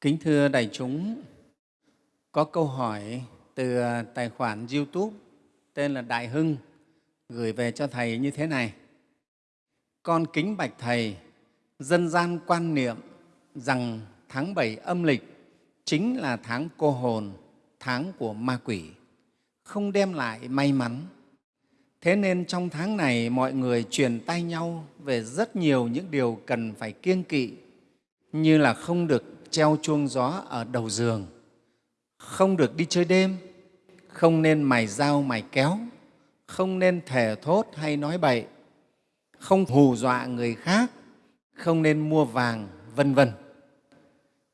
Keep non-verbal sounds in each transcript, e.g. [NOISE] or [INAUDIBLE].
Kính thưa đại chúng, có câu hỏi từ ờ, tài khoản YouTube tên là Đại Hưng gửi về cho Thầy như thế này. Con kính bạch Thầy, dân gian quan niệm rằng tháng 7 âm lịch chính là tháng cô hồn, tháng của ma quỷ, không đem lại may mắn. Thế nên trong tháng này mọi người truyền tay nhau về rất nhiều những điều cần phải kiêng kỵ như là không được treo chuông gió ở đầu giường, không được đi chơi đêm, không nên mài dao mài kéo, không nên thề thốt hay nói bậy, không hù dọa người khác, không nên mua vàng, vân vân.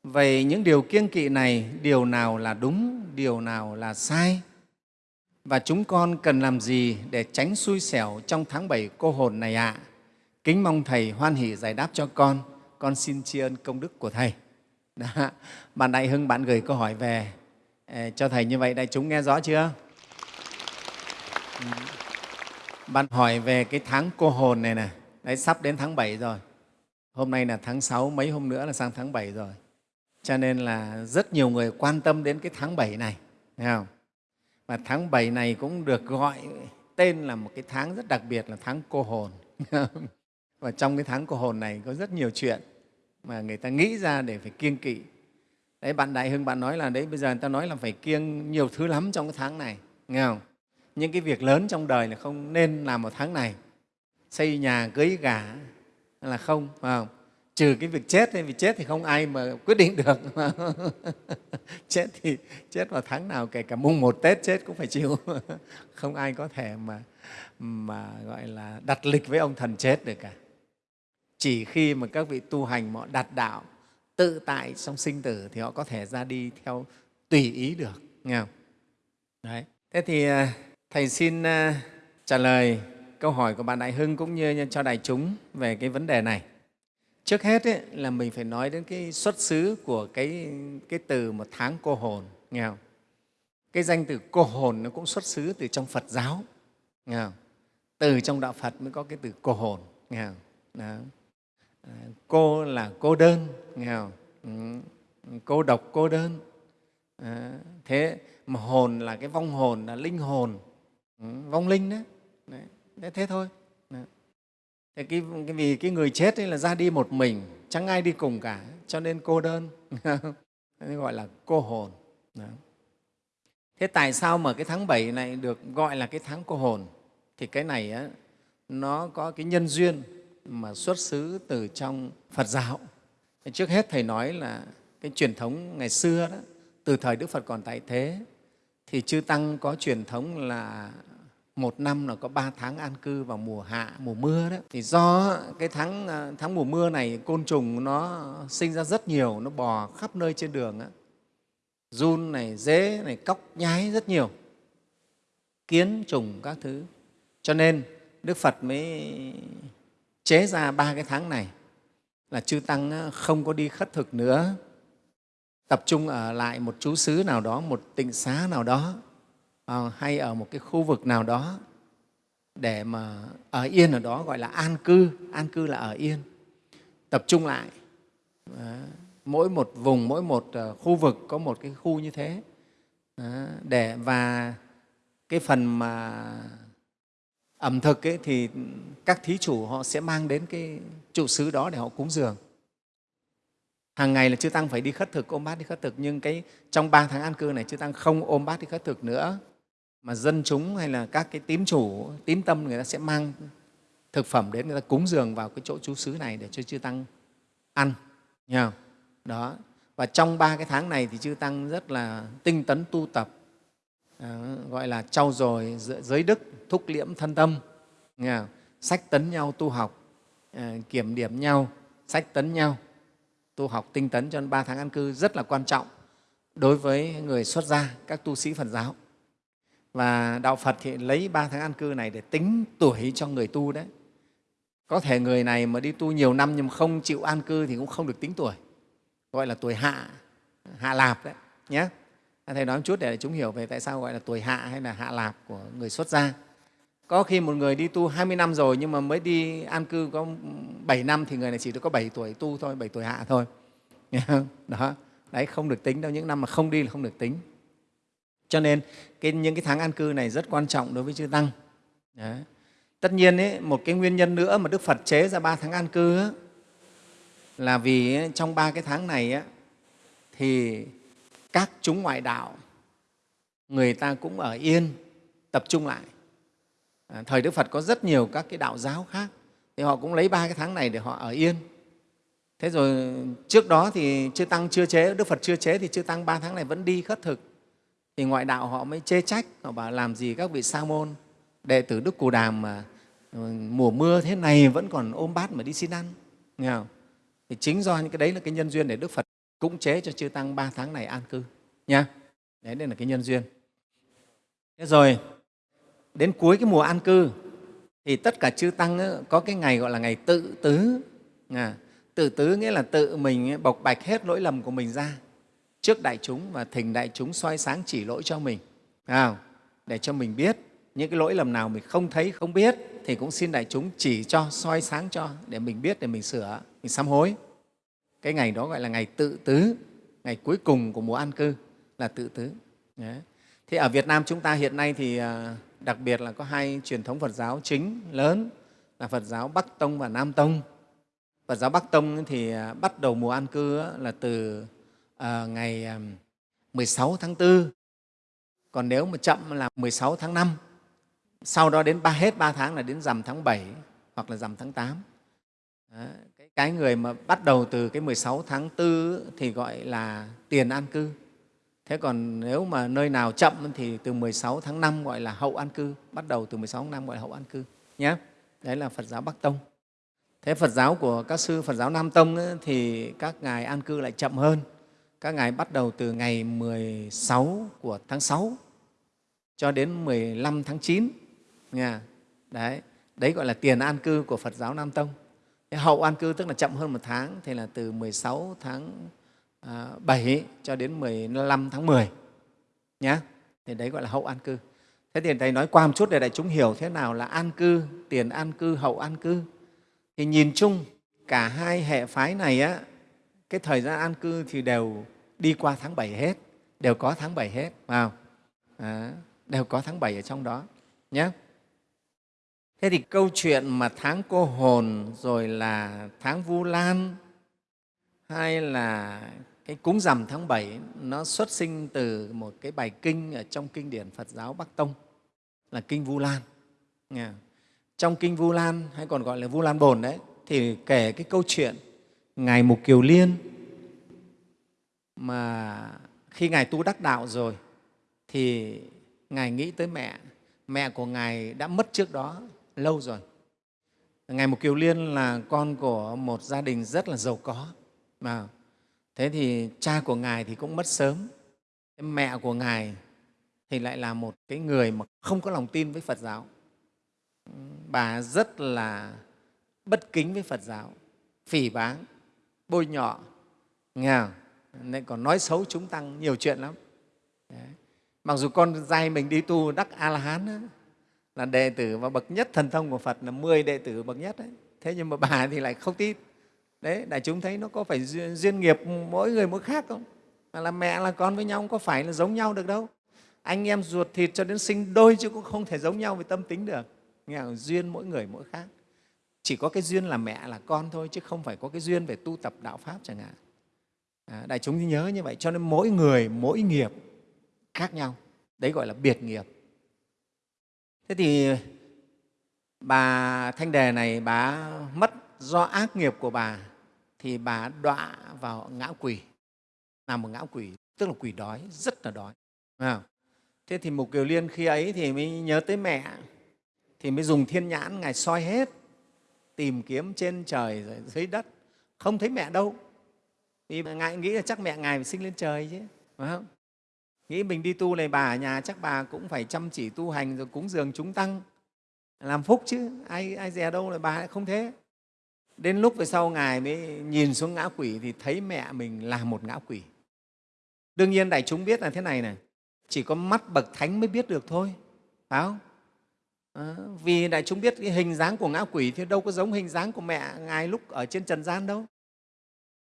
Vậy những điều kiêng kỵ này, điều nào là đúng, điều nào là sai? Và chúng con cần làm gì để tránh xui xẻo trong tháng 7 cô hồn này ạ? À? Kính mong Thầy hoan hỷ giải đáp cho con. Con xin tri ân công đức của Thầy. Đó. Bạn Đại Hưng, bạn gửi câu hỏi về ờ, cho Thầy như vậy, đại chúng nghe rõ chưa? Ừ. Bạn hỏi về cái tháng cô hồn này nè, đấy sắp đến tháng 7 rồi. Hôm nay là tháng 6, mấy hôm nữa là sang tháng 7 rồi. Cho nên là rất nhiều người quan tâm đến cái tháng 7 này, thấy không? Và tháng 7 này cũng được gọi tên là một cái tháng rất đặc biệt là tháng cô hồn. [LAUGHS] Và trong cái tháng cô hồn này có rất nhiều chuyện mà người ta nghĩ ra để phải kiêng kỵ. Đấy, bạn Đại Hưng bạn nói là đấy bây giờ người ta nói là phải kiêng nhiều thứ lắm trong cái tháng này, nghe không? Những cái việc lớn trong đời là không nên làm một tháng này. Xây nhà, cưới gả là không, phải không? trừ cái việc chết vì chết thì không ai mà quyết định được [LAUGHS] chết thì chết vào tháng nào kể cả mùng một tết chết cũng phải chịu [LAUGHS] không ai có thể mà mà gọi là đặt lịch với ông thần chết được cả chỉ khi mà các vị tu hành họ đạt đạo tự tại trong sinh tử thì họ có thể ra đi theo tùy ý được nghe không đấy thế thì à, thầy xin à, trả lời câu hỏi của bạn đại hưng cũng như cho đại chúng về cái vấn đề này trước hết ấy, là mình phải nói đến cái xuất xứ của cái, cái từ một tháng cô hồn nghe không? cái danh từ cô hồn nó cũng xuất xứ từ trong phật giáo nghe không? từ trong đạo phật mới có cái từ cô hồn nghe không? Đó. À, cô là cô đơn nghe không? Ừ, cô độc cô đơn à, thế mà hồn là cái vong hồn là linh hồn ừ, vong linh đó đấy. thế thôi Thế cái, cái, vì cái người chết ấy là ra đi một mình, chẳng ai đi cùng cả, cho nên cô đơn, [LAUGHS] nên gọi là cô hồn. Đó. Thế tại sao mà cái tháng 7 này được gọi là cái tháng cô hồn? Thì cái này á, nó có cái nhân duyên mà xuất xứ từ trong Phật giáo. Trước hết Thầy nói là cái truyền thống ngày xưa đó, từ thời Đức Phật còn tại thế, thì Chư Tăng có truyền thống là một năm là có ba tháng an cư vào mùa hạ, mùa mưa đó. Thì do cái tháng, à, tháng mùa mưa này côn trùng nó sinh ra rất nhiều, nó bò khắp nơi trên đường. Đó. Run này, dế này, cóc nhái rất nhiều, kiến trùng các thứ. Cho nên Đức Phật mới chế ra ba cái tháng này là chư Tăng không có đi khất thực nữa, tập trung ở lại một chú xứ nào đó, một tịnh xá nào đó à, hay ở một cái khu vực nào đó để mà ở yên ở đó gọi là an cư. An cư là ở yên. Tập trung lại à, mỗi một vùng mỗi một à, khu vực có một cái khu như thế để và cái phần mà ẩm thực ấy, thì các thí chủ họ sẽ mang đến cái trụ xứ đó để họ cúng dường hàng ngày là chư tăng phải đi khất thực ôm bát đi khất thực nhưng cái trong ba tháng an cư này chư tăng không ôm bát đi khất thực nữa mà dân chúng hay là các cái tín chủ, tín tâm người ta sẽ mang thực phẩm đến người ta cúng dường vào cái chỗ chú xứ này để cho chư tăng ăn. Nghe không? Đó. Và trong ba cái tháng này thì chư tăng rất là tinh tấn tu tập, Ờ, gọi là trau dồi giới đức, thúc liễm thân tâm, sách tấn nhau tu học, ờ, kiểm điểm nhau, sách tấn nhau, tu học tinh tấn cho nên ba tháng an cư rất là quan trọng đối với người xuất gia, các tu sĩ Phật giáo. Và Đạo Phật thì lấy ba tháng an cư này để tính tuổi cho người tu đấy. Có thể người này mà đi tu nhiều năm nhưng không chịu an cư thì cũng không được tính tuổi, gọi là tuổi hạ, hạ lạp đấy nhé. Thầy nói một chút để chúng hiểu về tại sao gọi là tuổi hạ hay là hạ lạp của người xuất gia. Có khi một người đi tu 20 năm rồi nhưng mà mới đi an cư có 7 năm thì người này chỉ được có 7 tuổi tu thôi, 7 tuổi hạ thôi. [LAUGHS] Đó. đấy không được tính đâu những năm mà không đi là không được tính cho nên cái, những cái tháng an cư này rất quan trọng đối với chư tăng đấy. tất nhiên ấy, một cái nguyên nhân nữa mà đức phật chế ra ba tháng an cư ấy, là vì trong ba cái tháng này ấy, thì các chúng ngoại đạo người ta cũng ở yên tập trung lại. À, thời đức phật có rất nhiều các cái đạo giáo khác thì họ cũng lấy ba cái tháng này để họ ở yên. Thế rồi trước đó thì chư tăng chưa chế đức phật chưa chế thì chư tăng ba tháng này vẫn đi khất thực. Thì ngoại đạo họ mới chê trách họ bảo làm gì các vị sa môn đệ tử đức cù đàm mà ừ, mùa mưa thế này vẫn còn ôm bát mà đi xin ăn. Nghe không? thì chính do những cái đấy là cái nhân duyên để đức phật cũng chế cho chư tăng ba tháng này an cư nha. Đấy đây là cái nhân duyên. Thế rồi đến cuối cái mùa an cư thì tất cả chư tăng ấy, có cái ngày gọi là ngày tự tứ. À, tự tứ nghĩa là tự mình bộc bạch hết lỗi lầm của mình ra trước đại chúng và thỉnh đại chúng soi sáng chỉ lỗi cho mình. À, để cho mình biết những cái lỗi lầm nào mình không thấy không biết thì cũng xin đại chúng chỉ cho soi sáng cho để mình biết để mình sửa mình sám hối cái ngày đó gọi là ngày tự tứ ngày cuối cùng của mùa an cư là tự tứ Đấy. thế ở Việt Nam chúng ta hiện nay thì à, đặc biệt là có hai truyền thống Phật giáo chính lớn là Phật giáo Bắc Tông và Nam Tông. Phật giáo Bắc Tông thì à, bắt đầu mùa an cư là từ à, ngày 16 tháng 4, còn nếu mà chậm là 16 tháng 5, sau đó đến ba hết 3 tháng là đến rằm tháng 7 hoặc là rằm tháng 8. Đó. Cái, người mà bắt đầu từ cái 16 tháng 4 thì gọi là tiền an cư Thế còn nếu mà nơi nào chậm thì từ 16 tháng 5 gọi là hậu an cư, bắt đầu từ 16 tháng 5 gọi là hậu an cư nhé. Đấy là Phật giáo Bắc Tông. Thế Phật giáo của các sư Phật giáo Nam Tông ấy, thì các ngài an cư lại chậm hơn. Các ngài bắt đầu từ ngày 16 của tháng 6 cho đến 15 tháng 9. Nha. Đấy, đấy gọi là tiền an cư của Phật giáo Nam Tông. Hậu an cư tức là chậm hơn một tháng, thì là từ 16 tháng à, 7 cho đến 15 tháng 10 nhé. Thì đấy gọi là hậu an cư. Thế thì Thầy nói qua một chút để đại chúng hiểu thế nào là an cư, tiền an cư, hậu an cư. Thì nhìn chung cả hai hệ phái này á, cái thời gian an cư thì đều đi qua tháng 7 hết, đều có tháng 7 hết, vào à, đều có tháng 7 ở trong đó nhé. Thế thì câu chuyện mà tháng cô hồn rồi là tháng Vu Lan hay là cái cúng rằm tháng 7 nó xuất sinh từ một cái bài kinh ở trong kinh điển Phật giáo Bắc Tông là kinh Vu Lan. Trong kinh Vu Lan hay còn gọi là Vu Lan Bồn đấy thì kể cái câu chuyện ngài Mục Kiều Liên mà khi ngài tu đắc đạo rồi thì ngài nghĩ tới mẹ, mẹ của ngài đã mất trước đó lâu rồi. Ngài Mục Kiều Liên là con của một gia đình rất là giàu có. Mà thế thì cha của ngài thì cũng mất sớm. Mẹ của ngài thì lại là một cái người mà không có lòng tin với phật giáo. Bà rất là bất kính với phật giáo, phỉ báng, bôi nhọ. Nghe nên còn nói xấu chúng tăng nhiều chuyện lắm. Đấy. mặc dù con trai mình đi tu đắc a la hán là đệ tử và bậc nhất thần thông của phật là 10 đệ tử bậc nhất đấy. Thế nhưng mà bà [LAUGHS] thì lại không tin. Đấy đại chúng thấy nó có phải duyên, duyên nghiệp mỗi người mỗi khác không? Mà là mẹ là con với nhau không có phải là giống nhau được đâu? Anh em ruột thịt cho đến sinh đôi chứ cũng không thể giống nhau về tâm tính được. Nghe không? duyên mỗi người mỗi khác. Chỉ có cái duyên là mẹ là con thôi chứ không phải có cái duyên về tu tập đạo pháp chẳng hạn. À, đại chúng nhớ như vậy. Cho nên mỗi người mỗi nghiệp khác nhau. Đấy gọi là biệt nghiệp thế thì bà thanh đề này, bà mất do ác nghiệp của bà thì bà đọa vào ngã quỷ là một ngã quỷ tức là quỷ đói, rất là đói thế thì mục kiều liên khi ấy thì mới nhớ tới mẹ, thì mới dùng thiên nhãn, ngài soi hết, tìm kiếm trên trời rồi dưới đất, không thấy mẹ đâu. Vì ngài nghĩ là chắc mẹ ngài phải sinh lên trời chứ, phải không? Nghĩ mình đi tu này bà ở nhà chắc bà cũng phải chăm chỉ tu hành rồi cúng dường chúng tăng làm phúc chứ ai ai dè đâu là bà lại không thế Đến lúc về sau Ngài mới nhìn xuống ngã quỷ thì thấy mẹ mình là một ngã quỷ. Đương nhiên đại chúng biết là thế này này, chỉ có mắt bậc thánh mới biết được thôi, phải không? À, vì đại chúng biết cái hình dáng của ngã quỷ thì đâu có giống hình dáng của mẹ Ngài lúc ở trên trần gian đâu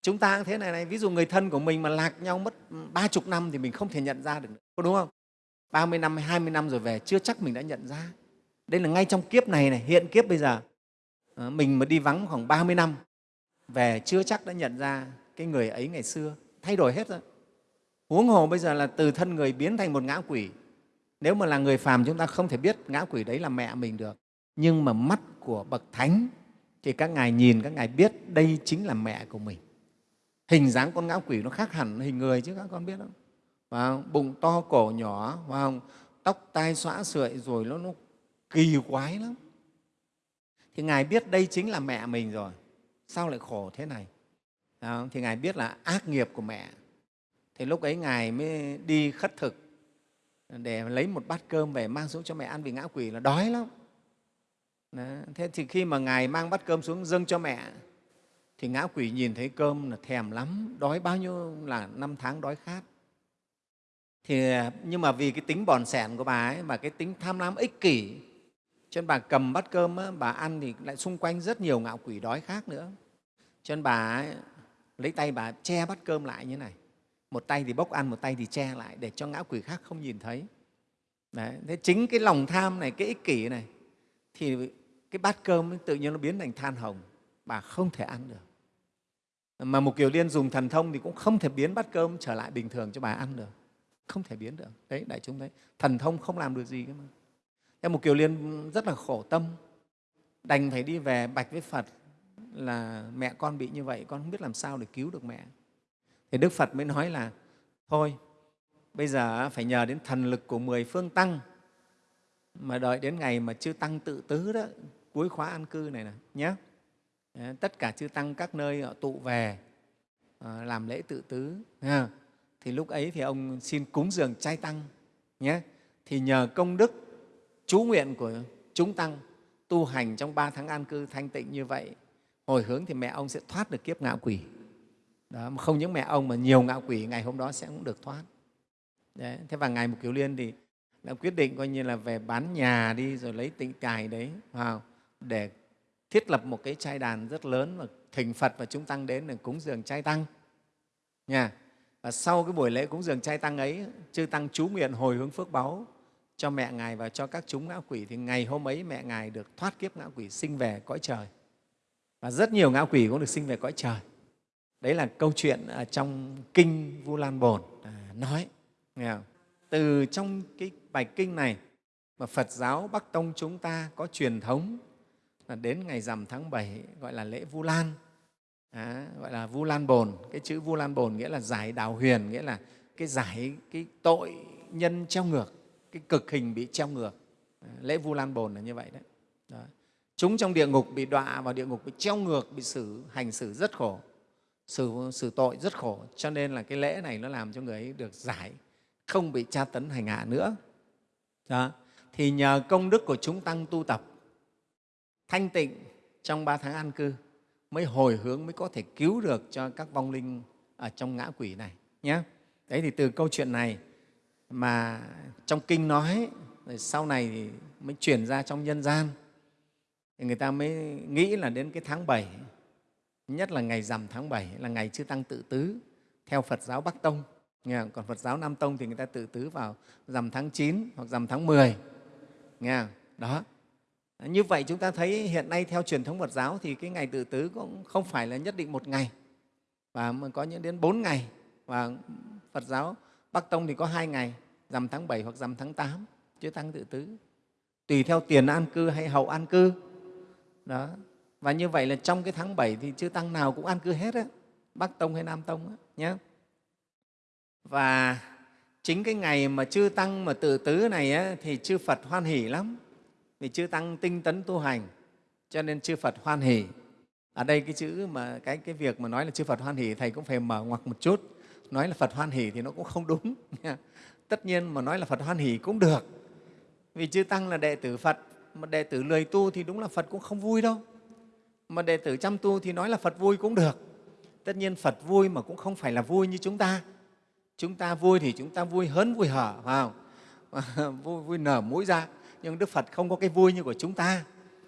chúng ta cũng thế này này, ví dụ người thân của mình mà lạc nhau mất ba chục năm thì mình không thể nhận ra được có đúng không? 30 năm hay 20 năm rồi về, chưa chắc mình đã nhận ra. Đây là ngay trong kiếp này này, hiện kiếp bây giờ. Ờ, mình mà đi vắng khoảng 30 năm, về chưa chắc đã nhận ra cái người ấy ngày xưa. Thay đổi hết rồi. Huống hồ bây giờ là từ thân người biến thành một ngã quỷ. Nếu mà là người phàm chúng ta không thể biết ngã quỷ đấy là mẹ mình được. Nhưng mà mắt của bậc thánh, thì các ngài nhìn, các ngài biết đây chính là mẹ của mình hình dáng con ngã quỷ nó khác hẳn hình người chứ các con biết không? Và bụng to cổ nhỏ và tóc tai xõa sợi rồi nó, nó kỳ quái lắm. Thì ngài biết đây chính là mẹ mình rồi. Sao lại khổ thế này? Thì ngài biết là ác nghiệp của mẹ. Thì lúc ấy ngài mới đi khất thực để lấy một bát cơm về mang xuống cho mẹ ăn vì ngã quỷ là đói lắm. Đó. thế thì khi mà ngài mang bát cơm xuống dâng cho mẹ thì ngã quỷ nhìn thấy cơm là thèm lắm đói bao nhiêu là năm tháng đói khát. Thì nhưng mà vì cái tính bòn sẻn của bà ấy mà cái tính tham lam ích kỷ cho nên bà cầm bát cơm á, bà ăn thì lại xung quanh rất nhiều ngạo quỷ đói khác nữa. Cho nên bà ấy, lấy tay bà che bát cơm lại như này. Một tay thì bốc ăn một tay thì che lại để cho ngã quỷ khác không nhìn thấy. Đấy. thế chính cái lòng tham này cái ích kỷ này thì cái bát cơm tự nhiên nó biến thành than hồng bà không thể ăn được mà một kiều liên dùng thần thông thì cũng không thể biến bát cơm trở lại bình thường cho bà ăn được. Không thể biến được. Đấy, đại chúng thấy. Thần thông không làm được gì cơ mà. Thế một kiều liên rất là khổ tâm. Đành phải đi về bạch với phật là mẹ con bị như vậy, con không biết làm sao để cứu được mẹ. Thì đức phật mới nói là, thôi, bây giờ phải nhờ đến thần lực của mười phương tăng mà đợi đến ngày mà chưa tăng tự tứ đó, cuối khóa an cư này nè nhé Ờ, tất cả chư tăng các nơi họ tụ về ờ, làm lễ tự tứ thì lúc ấy thì ông xin cúng dường trai tăng nhé. Thì nhờ công đức chú nguyện của chúng tăng tu hành trong ba tháng an cư thanh tịnh như vậy hồi hướng thì mẹ ông sẽ thoát được kiếp ngạo quỷ. Đó, mà không những mẹ ông mà nhiều ngạo quỷ ngày hôm đó sẽ cũng được thoát. Đấy. thế và ngài mục kiều liên thì đã quyết định coi như là về bán nhà đi rồi lấy tịnh cài đấy vào để thiết lập một cái trai đàn rất lớn và thỉnh Phật và chúng tăng đến để cúng dường trai tăng. Nha. Và sau cái buổi lễ cúng dường trai tăng ấy, chư tăng chú nguyện hồi hướng phước báu cho mẹ Ngài và cho các chúng ngã quỷ thì ngày hôm ấy mẹ Ngài được thoát kiếp ngã quỷ sinh về cõi trời. Và rất nhiều ngã quỷ cũng được sinh về cõi trời. Đấy là câu chuyện ở trong Kinh Vu Lan Bồn à, nói. Nghe không? Từ trong cái bài kinh này mà Phật giáo Bắc Tông chúng ta có truyền thống là đến ngày rằm tháng 7 gọi là lễ Vu Lan, à, gọi là Vu Lan Bồn. Cái chữ Vu Lan Bồn nghĩa là giải đào huyền, nghĩa là cái giải cái tội nhân treo ngược, cái cực hình bị treo ngược. À, lễ Vu Lan Bồn là như vậy đấy. đó. Chúng trong địa ngục bị đọa vào địa ngục bị treo ngược, bị xử hành xử rất khổ, xử, xử tội rất khổ. Cho nên là cái lễ này nó làm cho người ấy được giải, không bị tra tấn hành hạ nữa. Đó. Thì nhờ công đức của chúng tăng tu tập thanh tịnh trong ba tháng an cư mới hồi hướng mới có thể cứu được cho các vong linh ở trong ngã quỷ này nhé. Đấy thì từ câu chuyện này mà trong kinh nói, rồi sau này thì mới chuyển ra trong nhân gian. Thì người ta mới nghĩ là đến cái tháng 7 nhất là ngày rằm tháng 7 là ngày chư tăng tự tứ theo Phật giáo Bắc Tông. Nghe còn Phật giáo Nam Tông thì người ta tự tứ vào rằm tháng 9 hoặc rằm tháng 10 nghe đó như vậy chúng ta thấy hiện nay theo truyền thống Phật giáo thì cái ngày tự tứ cũng không phải là nhất định một ngày và có những đến bốn ngày. Và Phật giáo Bắc Tông thì có hai ngày rằm tháng 7 hoặc rằm tháng 8 chứ tăng tự tứ. Tùy theo tiền an cư hay hậu an cư. Đó. Và như vậy là trong cái tháng 7 thì chư tăng nào cũng an cư hết á Bắc Tông hay Nam Tông á, nhé và chính cái ngày mà chư tăng mà tự tứ này á, thì chư Phật hoan hỷ lắm vì chư tăng tinh tấn tu hành cho nên chư Phật hoan hỷ. Ở đây cái chữ mà cái cái việc mà nói là chư Phật hoan hỷ thầy cũng phải mở ngoặc một chút. Nói là Phật hoan hỷ thì nó cũng không đúng. Tất nhiên mà nói là Phật hoan hỷ cũng được. Vì chư tăng là đệ tử Phật, mà đệ tử lười tu thì đúng là Phật cũng không vui đâu. Mà đệ tử chăm tu thì nói là Phật vui cũng được. Tất nhiên Phật vui mà cũng không phải là vui như chúng ta. Chúng ta vui thì chúng ta vui hớn vui hở, phải không? [LAUGHS] vui, vui nở mũi ra nhưng Đức Phật không có cái vui như của chúng ta.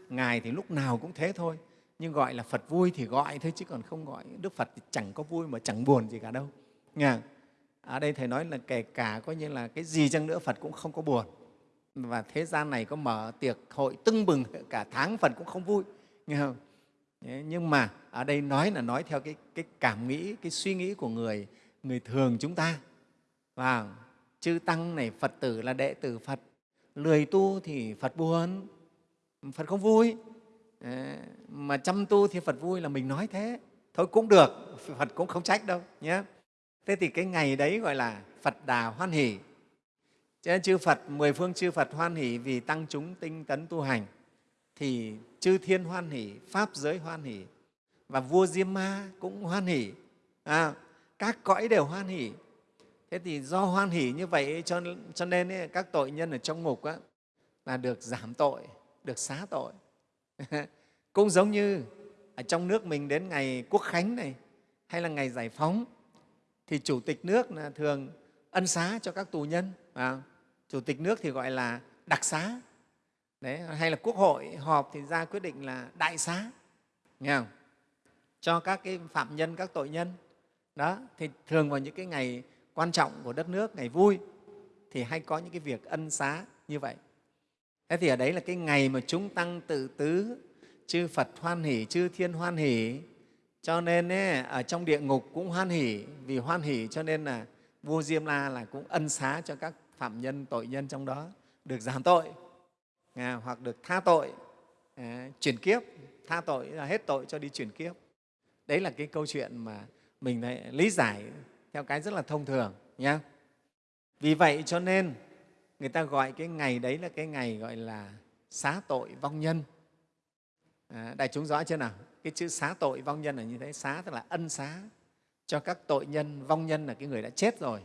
Ngài thì lúc nào cũng thế thôi. nhưng gọi là phật vui thì gọi thôi chứ còn không gọi. Đức phật thì chẳng có vui mà chẳng buồn gì cả đâu. Nghe ở à, đây thầy nói là kể cả coi như là cái gì chăng nữa phật cũng không có buồn. Và thế gian này có mở tiệc hội tưng bừng cả tháng phật cũng không vui. Nghe không? Nhưng mà ở đây nói là nói theo cái, cái cảm nghĩ cái suy nghĩ của người người thường chúng ta. Và chư tăng này phật tử là đệ tử phật lười tu thì phật buồn phật không vui. Ờ, mà chăm tu thì phật vui là mình nói thế. Thôi cũng được phật cũng không trách đâu nhé. Thế thì cái ngày đấy gọi là phật đà hoan hỷ. Cho nên chư phật mười phương chư phật hoan hỷ vì tăng chúng tinh tấn tu hành. Thì chư thiên hoan hỷ pháp giới hoan hỷ và vua diêm ma cũng hoan hỷ. À, các cõi đều hoan hỷ thế thì do hoan hỷ như vậy cho, cho nên ấy, các tội nhân ở trong ngục á, là được giảm tội được xá tội. [LAUGHS] Cũng giống như ở trong nước mình đến ngày quốc khánh này hay là ngày giải phóng thì chủ tịch nước là thường ân xá cho các tù nhân à, chủ tịch nước thì gọi là đặc xá. Đấy, hay là quốc hội họp thì ra quyết định là đại xá nghe không? cho các cái phạm nhân các tội nhân. Đó thì thường vào những cái ngày quan trọng của đất nước ngày vui thì hay có những cái việc ân xá như vậy. Thế thì ở đấy là cái ngày mà chúng tăng tự tứ chư phật hoan hỷ chư thiên hoan hỷ. Cho nên ấy, ở trong địa ngục cũng hoan hỷ vì hoan hỷ cho nên là vua diêm la là cũng ân xá cho các phạm nhân tội nhân trong đó được giảm tội à, hoặc được tha tội à, chuyển kiếp. Tha tội là hết tội cho đi chuyển kiếp. Đấy là cái câu chuyện mà mình lại lý giải theo cái rất là thông thường nhé vì vậy cho nên người ta gọi cái ngày đấy là cái ngày gọi là xá tội vong nhân. À, đại chúng rõ chưa nào? Cái chữ xá tội vong nhân là như thế xá tức là ân xá. Cho các tội nhân vong nhân là cái người đã chết rồi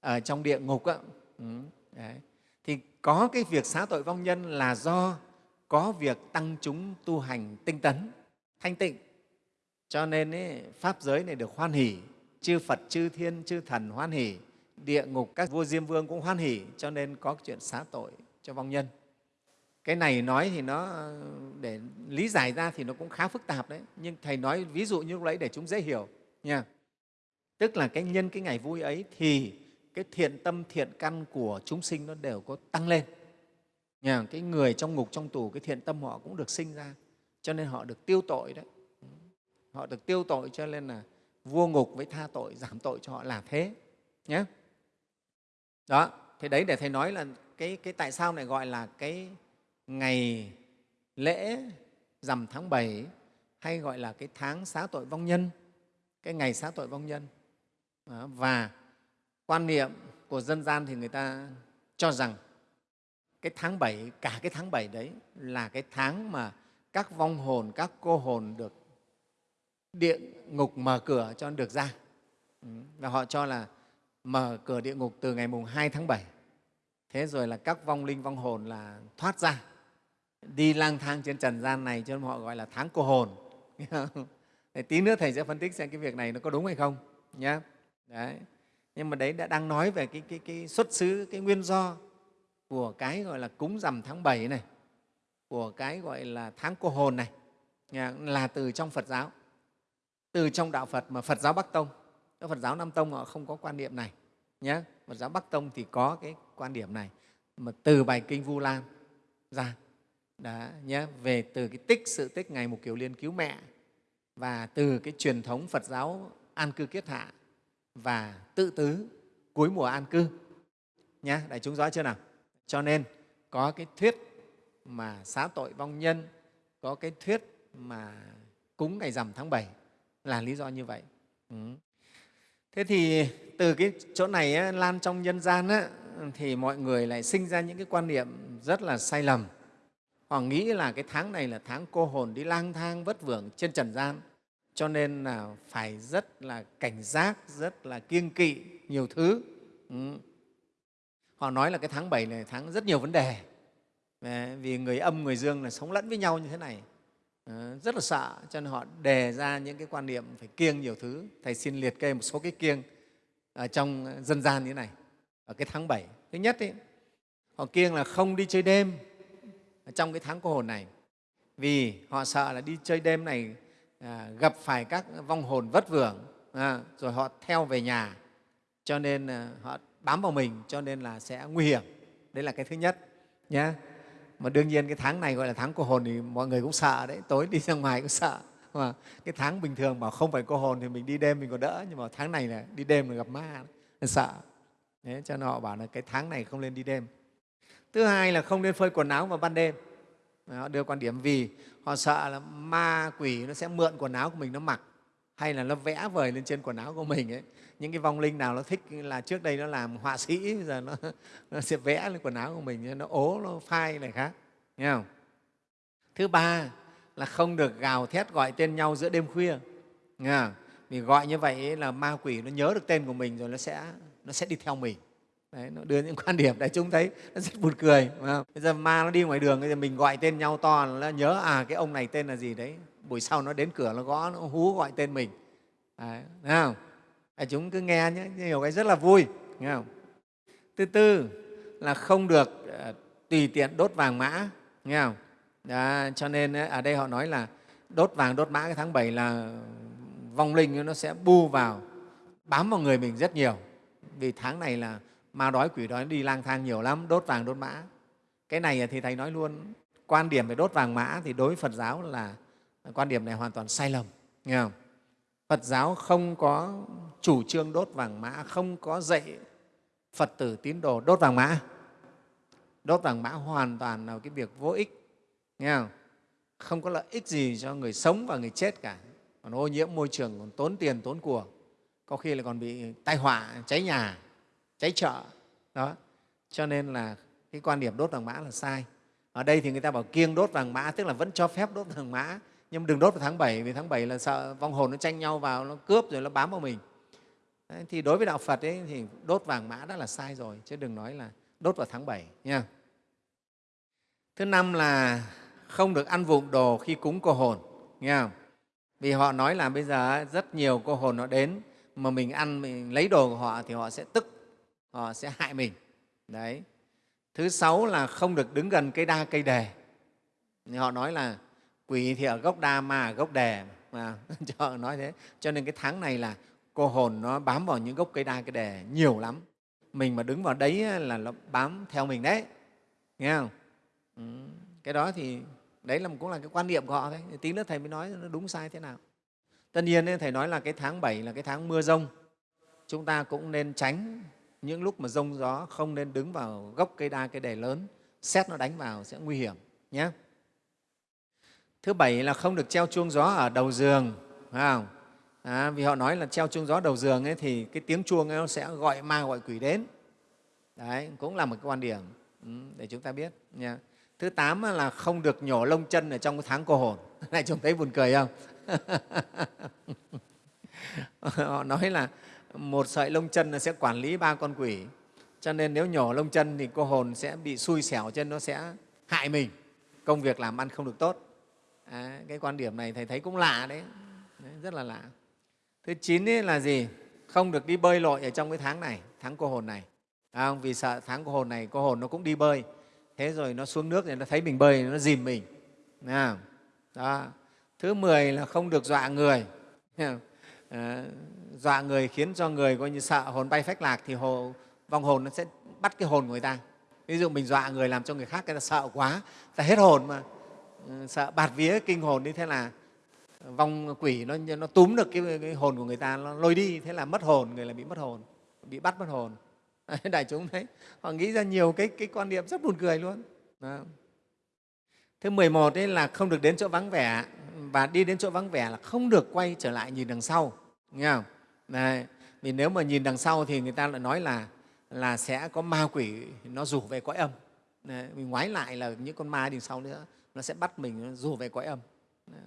ở trong địa ngục á. Ừ, đấy. thì có cái việc xá tội vong nhân là do có việc tăng chúng tu hành tinh tấn thanh tịnh. Cho nên ấy, pháp giới này được hoan hỷ chư phật, chư thiên, chư thần hoan hỷ, địa ngục các vua diêm vương cũng hoan hỷ, cho nên có chuyện xá tội cho vong nhân. Cái này nói thì nó, để lý giải ra thì nó cũng khá phức tạp đấy. Nhưng thầy nói ví dụ như lúc đấy để chúng dễ hiểu, nha. Tức là cái nhân, cái ngày vui ấy thì cái thiện tâm, thiện căn của chúng sinh nó đều có tăng lên. Nha, cái người trong ngục, trong tù, cái thiện tâm họ cũng được sinh ra, cho nên họ được tiêu tội đấy. Họ được tiêu tội cho nên là vua ngục với tha tội giảm tội cho họ là thế nhé đó thì đấy để thầy nói là cái, cái tại sao lại gọi là cái ngày lễ rằm tháng 7 hay gọi là cái tháng xá tội vong nhân cái ngày xá tội vong nhân. Và quan niệm của dân gian thì người ta cho rằng cái tháng 7, cả cái tháng 7 đấy là cái tháng mà các vong hồn, các cô hồn được địa ngục mở cửa cho được ra. Ừ, và họ cho là mở cửa địa ngục từ ngày mùng 2 tháng 7. Thế rồi là các vong linh, vong hồn là thoát ra, đi lang thang trên trần gian này cho nên họ gọi là tháng cô hồn. [LAUGHS] Để tí nữa Thầy sẽ phân tích xem cái việc này nó có đúng hay không. Nhé. Đấy. Nhưng mà đấy đã đang nói về cái, cái, cái xuất xứ, cái nguyên do của cái gọi là cúng rằm tháng 7 này, của cái gọi là tháng cô hồn này, là từ trong Phật giáo, từ trong đạo Phật mà Phật giáo Bắc Tông. Phật giáo Nam Tông họ không có quan niệm này. Nhé. Phật giáo Bắc Tông thì có cái quan điểm này mà từ bài kinh Vu Lan ra đã nhé về từ cái tích, sự tích ngày một Kiều liên cứu mẹ và từ cái truyền thống Phật giáo an cư kiết hạ và tự tứ, cuối mùa an cư nhé đại chúng rõ chưa nào cho nên có cái thuyết mà xá tội vong nhân, có cái thuyết mà cúng ngày rằm tháng 7 là lý do như vậy. Ừ. thế thì từ cái chỗ này á, lan trong nhân gian á, thì mọi người lại sinh ra những cái quan niệm rất là sai lầm. Họ nghĩ là cái tháng này là tháng cô hồn đi lang thang vất vưởng trên trần gian. Cho nên là phải rất là cảnh giác rất là kiêng kỵ nhiều thứ. Ừ. họ nói là cái tháng 7 này tháng rất nhiều vấn đề. Vì người âm người dương là sống lẫn với nhau như thế này. Ờ, rất là sợ cho nên họ đề ra những cái quan niệm phải kiêng nhiều thứ. Thầy xin liệt kê một số cái kiêng ở trong ờ, dân gian như thế này. Ở cái tháng 7 thứ nhất ấy, họ kiêng là không đi chơi đêm trong cái tháng cô hồn này. Vì họ sợ là đi chơi đêm này à, gặp phải các vong hồn vất vưởng à, rồi họ theo về nhà. Cho nên à, họ bám vào mình cho nên là sẽ nguy hiểm. Đấy là cái thứ nhất nhé mà đương nhiên cái tháng này gọi là tháng cô hồn thì mọi người cũng sợ đấy. Tối đi ra ngoài cũng sợ. Mà cái tháng bình thường bảo không phải cô hồn thì mình đi đêm mình còn đỡ. Nhưng mà tháng này là đi đêm là gặp ma nên sợ. Đấy, cho nên họ bảo là cái tháng này không nên đi đêm. Thứ hai là không nên phơi quần áo vào ban đêm. Họ đưa quan điểm vì họ sợ là ma quỷ nó sẽ mượn quần áo của mình nó mặc hay là nó vẽ vời lên trên quần áo của mình ấy những cái vong linh nào nó thích là trước đây nó làm họa sĩ bây giờ nó, [LAUGHS] nó sẽ vẽ lên quần áo của mình nó ố nó phai này khác nghe không thứ ba là không được gào thét gọi tên nhau giữa đêm khuya nghe không? vì gọi như vậy là ma quỷ nó nhớ được tên của mình rồi nó sẽ nó sẽ đi theo mình Đấy, nó đưa những [LAUGHS] quan điểm đại chúng thấy nó rất buồn cười không? bây giờ ma nó đi ngoài đường bây giờ mình gọi tên nhau to nó nhớ à cái ông này tên là gì đấy buổi sau nó đến cửa nó gõ nó hú gọi tên mình đấy, thấy không à, chúng cứ nghe nhé nhiều cái rất là vui nghe không? Thứ tư là không được ờ, tùy tiện đốt vàng mã nghe không? À, cho nên ờ, ở đây họ nói là đốt vàng đốt mã cái tháng 7 là vong linh nó sẽ bu vào bám vào người mình rất nhiều. Vì tháng này là ma đói quỷ đói đi lang thang nhiều lắm đốt vàng đốt mã. Cái này ờ, thì thầy nói luôn quan điểm về đốt vàng mã thì đối với phật giáo là quan điểm này hoàn toàn sai lầm nghe không? Phật giáo không có chủ trương đốt vàng mã, không có dạy phật tử tín đồ đốt vàng mã. Đốt vàng mã hoàn toàn là cái việc vô ích, nghe không? Không có lợi ích gì cho người sống và người chết cả. Còn ô nhiễm môi trường, còn tốn tiền, tốn của. Có khi là còn bị tai họa, cháy nhà, cháy chợ. Đó. Cho nên là cái quan điểm đốt vàng mã là sai. Ở đây thì người ta bảo kiêng đốt vàng mã, tức là vẫn cho phép đốt vàng mã nhưng đừng đốt vào tháng 7 vì tháng 7 là sợ vong hồn nó tranh nhau vào nó cướp rồi nó bám vào mình Đấy, thì đối với đạo Phật ấy, thì đốt vàng mã đã là sai rồi chứ đừng nói là đốt vào tháng 7 nha. Thứ năm là không được ăn vụng đồ khi cúng cô hồn nghe không? Vì họ nói là bây giờ rất nhiều cô hồn nó đến mà mình ăn mình lấy đồ của họ thì họ sẽ tức họ sẽ hại mình đấy thứ sáu là không được đứng gần cây đa cây đề họ nói là quỷ thì ở gốc đa ma, ở gốc đề mà. [LAUGHS] Cho nói thế. Cho nên cái tháng này là cô hồn nó bám vào những gốc cây đa, cây đề nhiều lắm. Mình mà đứng vào đấy là nó bám theo mình đấy. Nghe không? Ừ. cái đó thì đấy là, cũng là cái quan niệm của họ đấy tí nữa thầy mới nói nó đúng sai thế nào. Tất nhiên thầy nói là cái tháng 7 là cái tháng mưa rông. Chúng ta cũng nên tránh những lúc mà rông gió không nên đứng vào gốc cây đa, cây đề lớn. Xét nó đánh vào sẽ nguy hiểm nhé thứ bảy là không được treo chuông gió ở đầu giường phải không? À, vì họ nói là treo chuông gió đầu giường ấy, thì cái tiếng chuông ấy nó sẽ gọi ma gọi quỷ đến. Đấy cũng là một cái quan điểm ừ, để chúng ta biết nha. Thứ tám là không được nhổ lông chân ở trong cái tháng cô hồn. [LAUGHS] Này chúng thấy buồn cười không? [LAUGHS] Họ nói là một sợi lông chân sẽ quản lý ba con quỷ. Cho nên nếu nhổ lông chân thì cô hồn sẽ bị xui xẻo chân nó sẽ hại mình. Công việc làm ăn không được tốt à, cái quan điểm này thầy thấy cũng lạ đấy, đấy rất là lạ. Thứ chín là gì? Không được đi bơi lội ở trong cái tháng này tháng cô hồn này. À, không? vì sợ tháng cô hồn này cô hồn nó cũng đi bơi. Thế rồi nó xuống nước thì nó thấy mình bơi nó dìm mình. À, đó. thứ mười là không được dọa người. À, dọa người khiến cho người coi như sợ hồn bay phách lạc thì hồ, vong hồn nó sẽ bắt cái hồn của người ta. Ví dụ mình dọa người làm cho người khác người ta sợ quá ta hết hồn mà sợ bạt vía kinh hồn đi thế là vong quỷ nó, nó túm được cái, cái hồn của người ta nó lôi đi thế là mất hồn người là bị mất hồn bị bắt mất hồn [LAUGHS] đại chúng thấy họ nghĩ ra nhiều cái, cái quan niệm rất buồn cười luôn Đó. thứ 11 ấy là không được đến chỗ vắng vẻ và đi đến chỗ vắng vẻ là không được quay trở lại nhìn đằng sau nghe không Đấy. vì nếu mà nhìn đằng sau thì người ta lại nói là là sẽ có ma quỷ nó rủ về cõi âm Đấy. mình ngoái lại là những con ma đằng sau nữa nó sẽ bắt mình nó rủ về cõi âm Đấy.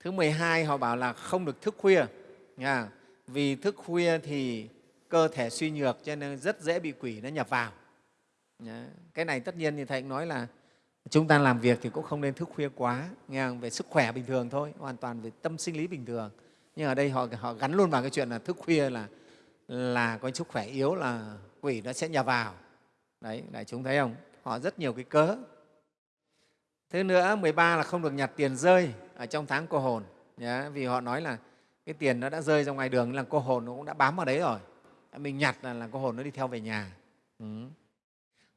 thứ 12 họ bảo là không được thức khuya nha. vì thức khuya thì cơ thể suy nhược cho nên rất dễ bị quỷ nó nhập vào cái này tất nhiên thì thầy cũng nói là chúng ta làm việc thì cũng không nên thức khuya quá nghe không? về sức khỏe bình thường thôi hoàn toàn về tâm sinh lý bình thường nhưng ở đây họ, họ gắn luôn vào cái chuyện là thức khuya là là có sức khỏe yếu là quỷ nó sẽ nhập vào đấy đại chúng thấy không họ rất nhiều cái cớ thứ nữa 13 là không được nhặt tiền rơi ở trong tháng cô hồn. Nhá, vì họ nói là cái tiền nó đã rơi ra ngoài đường là cô hồn nó cũng đã bám vào đấy rồi. Mình nhặt là, là cô hồn nó đi theo về nhà. Ừ.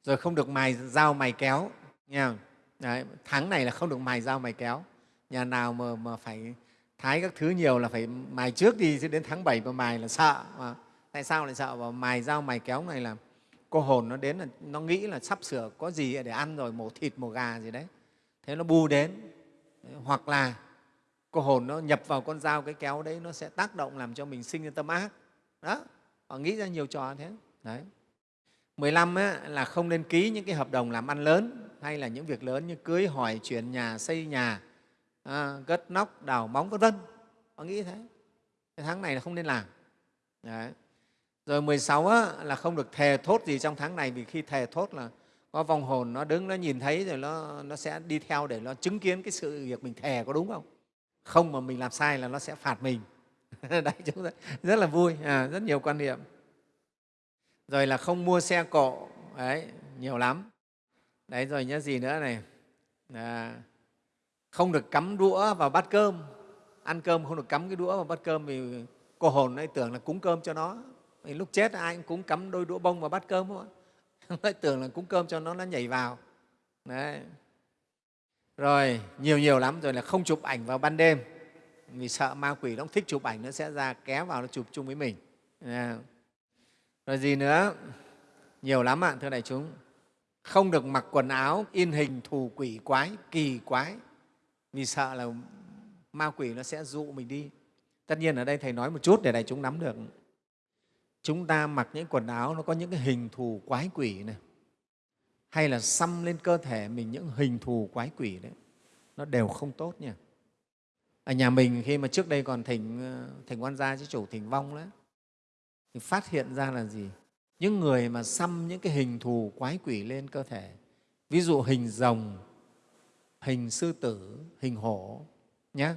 rồi không được mài dao mài kéo nha đấy, tháng này là không được mài dao mài kéo. Nhà nào mà, mà phải thái các thứ nhiều là phải mài trước đi chứ đến tháng 7 mà mài là sợ mà. tại sao lại sợ? Và mài dao mài kéo này là cô hồn nó đến là nó nghĩ là sắp sửa có gì để ăn rồi mổ thịt mổ gà gì đấy thế nó bu đến hoặc là cô hồn nó nhập vào con dao cái kéo đấy nó sẽ tác động làm cho mình sinh ra tâm ác. Đó họ nghĩ ra nhiều trò thế. Đấy. 15 á, là không nên ký những cái hợp đồng làm ăn lớn hay là những việc lớn như cưới hỏi chuyển nhà xây nhà à, gất nóc đào móng vân vân. Họ nghĩ thế. Cái tháng này là không nên làm. Đấy. rồi 16 á, là không được thề thốt gì trong tháng này vì khi thề thốt là có vong hồn nó đứng nó nhìn thấy rồi nó, nó sẽ đi theo để nó chứng kiến cái sự việc mình thề có đúng không? Không mà mình làm sai là nó sẽ phạt mình. [LAUGHS] Đấy chúng ta rất là vui à, rất nhiều quan niệm. Rồi là không mua xe cộ đấy nhiều lắm. Đấy rồi nhớ gì nữa này? À, không được cắm đũa vào bát cơm. Ăn cơm không được cắm cái đũa vào bát cơm vì cô hồn ấy tưởng là cúng cơm cho nó. Lúc chết ai cũng cắm đôi đũa bông vào bát cơm thôi [LAUGHS] nó tưởng là cúng cơm cho nó nó nhảy vào. Đấy. Rồi, nhiều nhiều lắm rồi là không chụp ảnh vào ban đêm. Vì sợ ma quỷ nó thích chụp ảnh, nó sẽ ra kéo vào nó chụp chung với mình. Rồi gì nữa? Nhiều lắm ạ, thưa đại chúng. Không được mặc quần áo in hình thù quỷ quái, kỳ quái. Vì sợ là ma quỷ nó sẽ dụ mình đi. Tất nhiên ở đây thầy nói một chút để đại chúng nắm được chúng ta mặc những quần áo nó có những cái hình thù quái quỷ này. Hay là xăm lên cơ thể mình những hình thù quái quỷ đấy. Nó đều không tốt nha. Ở nhà mình khi mà trước đây còn thỉnh ờ, thỉnh quan gia chứ chủ thỉnh vong đấy thì phát hiện ra là gì? Những người mà xăm những cái hình thù quái quỷ lên cơ thể, ví dụ hình rồng, hình sư tử, hình hổ nhé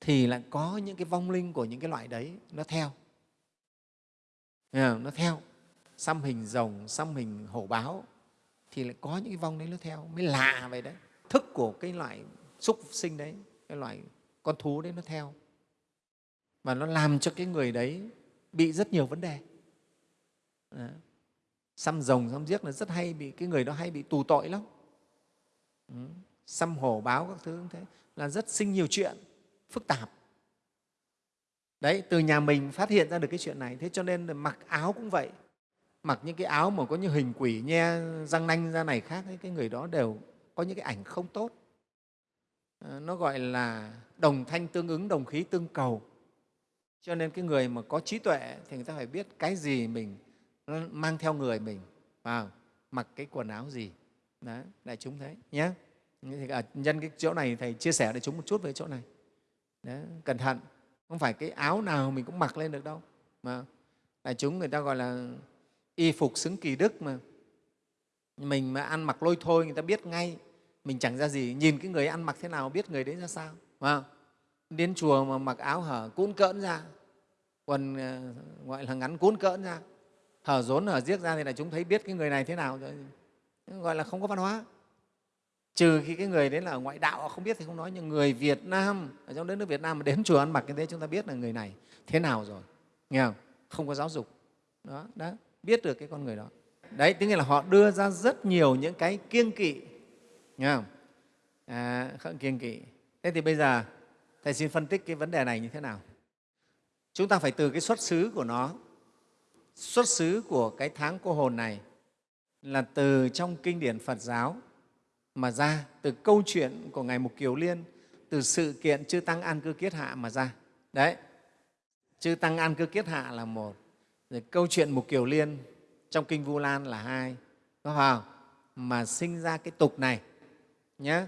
thì lại có những cái vong linh của những cái loại đấy nó theo nó theo. Xăm hình rồng, xăm hình hổ báo, thì lại có những cái vong đấy nó theo. Mới lạ vậy đấy. Thức của cái loại súc sinh đấy, cái loại con thú đấy nó theo. Và nó làm cho cái người đấy bị rất nhiều vấn đề. Đó. xăm rồng, xăm giếc là rất hay bị, cái người đó hay bị tù tội lắm. Ừ. xăm hổ báo các thứ cũng thế. Là rất sinh nhiều chuyện, phức tạp đấy từ nhà mình phát hiện ra được cái chuyện này. Thế cho nên là mặc áo cũng vậy. Mặc những cái áo mà có những hình quỷ nhe răng nanh ra này khác ấy, cái người đó đều có những cái ảnh không tốt. À, nó gọi là đồng thanh tương ứng đồng khí tương cầu. Cho nên cái người mà có trí tuệ thì người ta phải biết cái gì mình mang theo người mình. Vào mặc cái quần áo gì. Đấy đại chúng thấy nhé thì ở nhân cái chỗ này thầy chia sẻ để chúng một chút về chỗ này. Đấy, cẩn thận không phải cái áo nào mình cũng mặc lên được đâu, mà đại chúng người ta gọi là y phục xứng kỳ đức mà. Mình mà ăn mặc lôi thôi, người ta biết ngay mình chẳng ra gì. Nhìn cái người ăn mặc thế nào, biết người đấy ra sao mà đến chùa mà mặc áo hở cún cỡn ra, quần ờ, gọi là ngắn cuốn cỡn ra hở rốn hở giếc ra thì là chúng thấy biết cái người này thế nào rồi. Gọi là không có văn hóa trừ khi cái người đấy là ngoại đạo không biết thì không nói nhưng người Việt Nam ở trong đất nước Việt Nam mà đến chùa ăn mặc như thế chúng ta biết là người này thế nào rồi nghe không? Không có giáo dục. Đó, đó biết được cái con người đó. Đấy tức là họ đưa ra rất nhiều những cái kiêng kỵ nghe không? À, không kiêng kỵ. Thế thì bây giờ thầy xin phân tích cái vấn đề này như thế nào? Chúng ta phải từ cái xuất xứ của nó. Xuất xứ của cái tháng cô hồn này là từ trong kinh điển Phật giáo mà ra, từ câu chuyện của Ngài Mục Kiều Liên, từ sự kiện Chư Tăng An Cư Kiết Hạ mà ra. Đấy, Chư Tăng An Cư Kiết Hạ là một, rồi câu chuyện Mục Kiều Liên trong Kinh Vu Lan là hai, có vào mà sinh ra cái tục này nhé.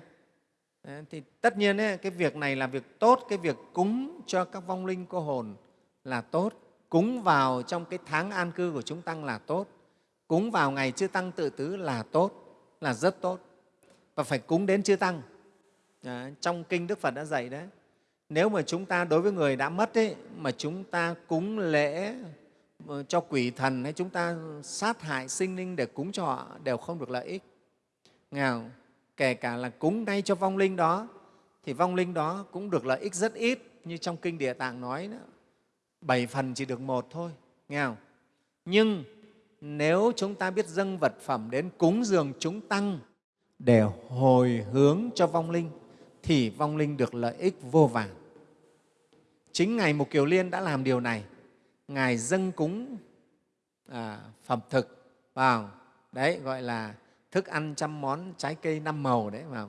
Đấy, thì tất nhiên ấy, cái việc này là việc tốt, cái việc cúng cho các vong linh cô hồn là tốt, cúng vào trong cái tháng an cư của chúng tăng là tốt, cúng vào ngày chư tăng tự tứ là tốt, là rất tốt và phải cúng đến chư tăng. À, trong kinh Đức Phật đã dạy đấy, nếu mà chúng ta đối với người đã mất ấy, mà chúng ta cúng lễ ờ, cho quỷ thần hay chúng ta sát hại sinh linh để cúng cho họ đều không được lợi ích. Nghe kể cả là cúng ngay cho vong linh đó thì vong linh đó cũng được lợi ích rất ít như trong kinh địa tạng nói đó, bảy phần chỉ được một thôi nghe không nhưng nếu chúng ta biết dâng vật phẩm đến cúng dường chúng tăng để hồi hướng cho vong linh thì vong linh được lợi ích vô vàn. Chính ngài mục kiều liên đã làm điều này. Ngài dâng cúng à, phẩm thực vào đấy gọi là thức ăn trăm món trái cây năm màu đấy mà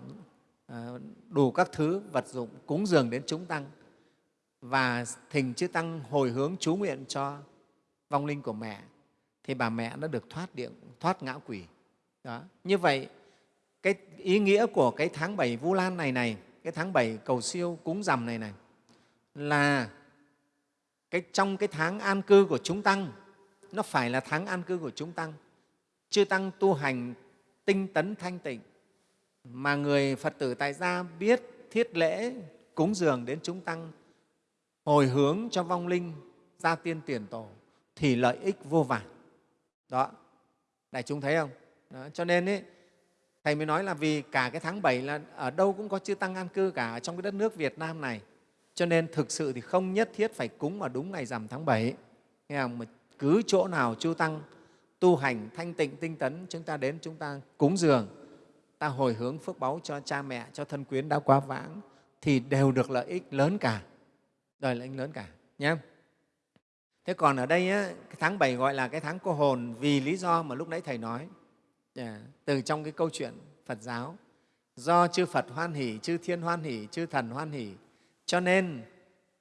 à, đủ các thứ vật dụng cúng dường đến chúng tăng. Và thỉnh chư tăng hồi hướng chú nguyện cho vong linh của mẹ thì bà mẹ nó được thoát điện thoát ngã quỷ. Đó như vậy cái ý nghĩa của cái tháng bảy vu lan này này cái tháng bảy cầu siêu cúng rằm này này là cái trong cái tháng an cư của chúng tăng nó phải là tháng an cư của chúng tăng. Chư tăng tu hành tinh tấn thanh tịnh mà người phật tử tại gia biết thiết lễ cúng dường đến chúng tăng hồi hướng cho vong linh gia tiên tiền tổ thì lợi ích vô vàn. Đó đại chúng thấy không? Đó, cho nên ấy, thầy mới nói là vì cả cái tháng 7 là ở đâu cũng có chư tăng an cư cả ở trong cái đất nước việt nam này. Cho nên thực sự thì không nhất thiết phải cúng vào đúng ngày rằm tháng 7 nghe không? Mà cứ chỗ nào chư tăng tu hành thanh tịnh tinh tấn chúng ta đến chúng ta cúng dường ta hồi hướng phước báu cho cha mẹ cho thân quyến đã quá vãng thì đều được lợi ích lớn cả. Đời lợi ích lớn cả nhé. Thế còn ở đây á, cái tháng 7 gọi là cái tháng cô hồn vì lý do mà lúc nãy thầy nói. Dạ, từ trong cái câu chuyện phật giáo, do chư phật hoan hỷ, chư thiên hoan hỷ, chư thần hoan hỷ, cho nên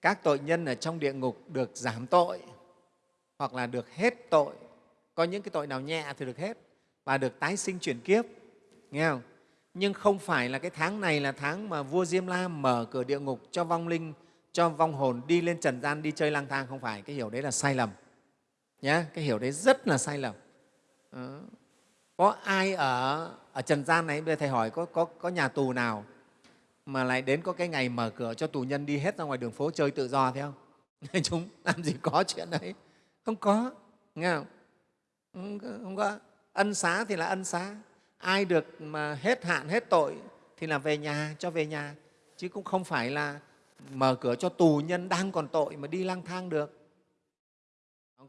các tội nhân ở trong địa ngục được giảm tội, hoặc là được hết tội. Có những cái tội nào nhẹ thì được hết, và được tái sinh chuyển kiếp, nghe không? Nhưng không phải là cái tháng này là tháng mà vua diêm la mở cửa địa ngục cho vong linh, cho vong hồn đi lên trần gian đi chơi lang thang. Không phải, cái hiểu đấy là sai lầm nhé cái hiểu đấy rất là sai lầm. Đó có ai ở ở trần gian này? Bây giờ thầy hỏi có, có, có nhà tù nào mà lại đến có cái ngày mở cửa cho tù nhân đi hết ra ngoài đường phố chơi tự do thế không? [LAUGHS] Chúng làm gì có chuyện đấy? Không có nghe không? Không, không có. Ân xá thì là ân xá. Ai được mà hết hạn hết tội thì là về nhà cho về nhà. Chứ cũng không phải là mở cửa cho tù nhân đang còn tội mà đi lang thang được.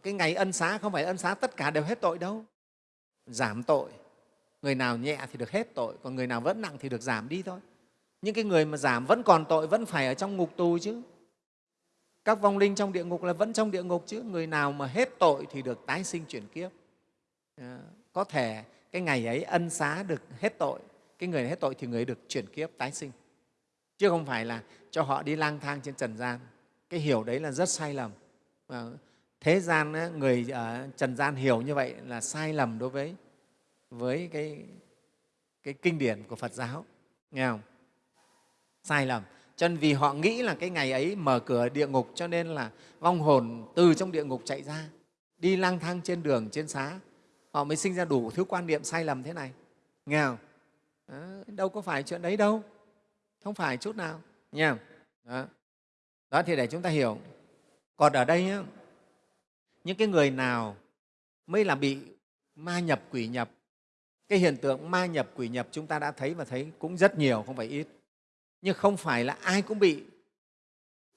Cái ngày ân xá không phải ân xá tất cả đều hết tội đâu giảm tội. Người nào nhẹ thì được hết tội, còn người nào vẫn nặng thì được giảm đi thôi. Những cái người mà giảm vẫn còn tội vẫn phải ở trong ngục tù chứ. Các vong linh trong địa ngục là vẫn trong địa ngục chứ. Người nào mà hết tội thì được tái sinh chuyển kiếp. Ờ, có thể cái ngày ấy ân xá được hết tội, cái người hết tội thì người được chuyển kiếp, tái sinh. Chứ không phải là cho họ đi lang thang trên trần gian. Cái hiểu đấy là rất sai lầm. Ờ, thế gian người ở trần gian hiểu như vậy là sai lầm đối với với cái cái kinh điển của Phật giáo. Nghe không? Sai lầm. Cho nên vì họ nghĩ là cái ngày ấy mở cửa địa ngục cho nên là vong hồn từ trong địa ngục chạy ra đi lang thang trên đường trên xá. Họ mới sinh ra đủ thứ quan niệm sai lầm thế này. Nghe không? Đó, đâu có phải chuyện đấy đâu. Không phải chút nào. Nha đó. đó thì để chúng ta hiểu. Còn ở đây nhé những cái người nào mới là bị ma nhập quỷ nhập cái hiện tượng ma nhập quỷ nhập chúng ta đã thấy và thấy cũng rất nhiều không phải ít. Nhưng không phải là ai cũng bị.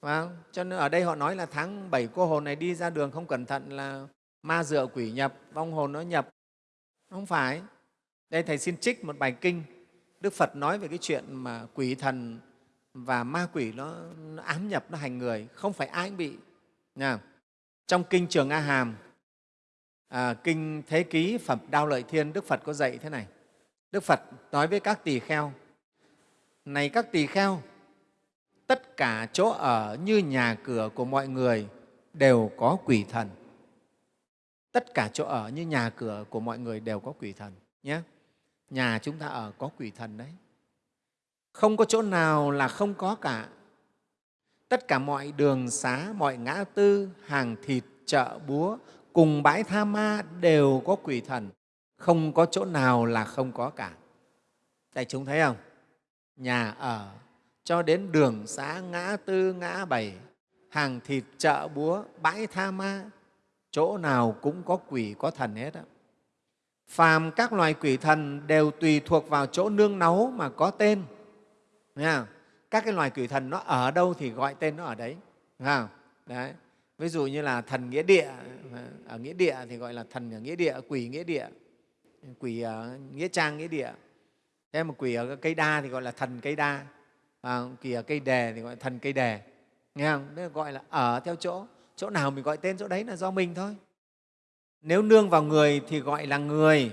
Phải không? cho nên ở đây họ nói là tháng bảy cô hồn này đi ra đường không cẩn thận là ma dựa quỷ nhập vong hồn nó nhập. Không phải. Đây thầy xin trích một bài kinh. Đức phật nói về cái chuyện mà quỷ thần và ma quỷ nó, nó ám nhập nó hành người. Không phải ai cũng bị. Nha trong kinh trường a hàm à, kinh thế ký phẩm đao lợi thiên đức phật có dạy thế này. Đức phật nói với các tỳ kheo này các tỳ kheo tất cả chỗ ở như nhà cửa của mọi người đều có quỷ thần. Tất cả chỗ ở như nhà cửa của mọi người đều có quỷ thần nhé. Nhà chúng ta ở có quỷ thần đấy. Không có chỗ nào là không có cả tất cả mọi đường xá, mọi ngã tư, hàng thịt, chợ búa cùng bãi tha ma đều có quỷ thần. Không có chỗ nào là không có cả. Đại chúng thấy không? Nhà ở, cho đến đường xá, ngã tư, ngã bảy, hàng thịt, chợ búa, bãi tha ma, chỗ nào cũng có quỷ, có thần hết đó. phàm các loài quỷ thần đều tùy thuộc vào chỗ nương náu mà có tên. Nghe các cái loài quỷ thần nó ở đâu thì gọi tên nó ở đấy Nghe đấy. Ví dụ như là thần nghĩa địa ở nghĩa địa thì gọi là thần ở nghĩa địa quỷ nghĩa địa quỷ ở nghĩa trang nghĩa địa. Thế mà quỷ ở cây đa thì gọi là thần cây đa à, quỷ ở cây đề thì gọi là thần cây đề nghe không? Đấy gọi là ở theo chỗ chỗ nào mình gọi tên chỗ đấy là do mình thôi. Nếu nương vào người thì gọi là người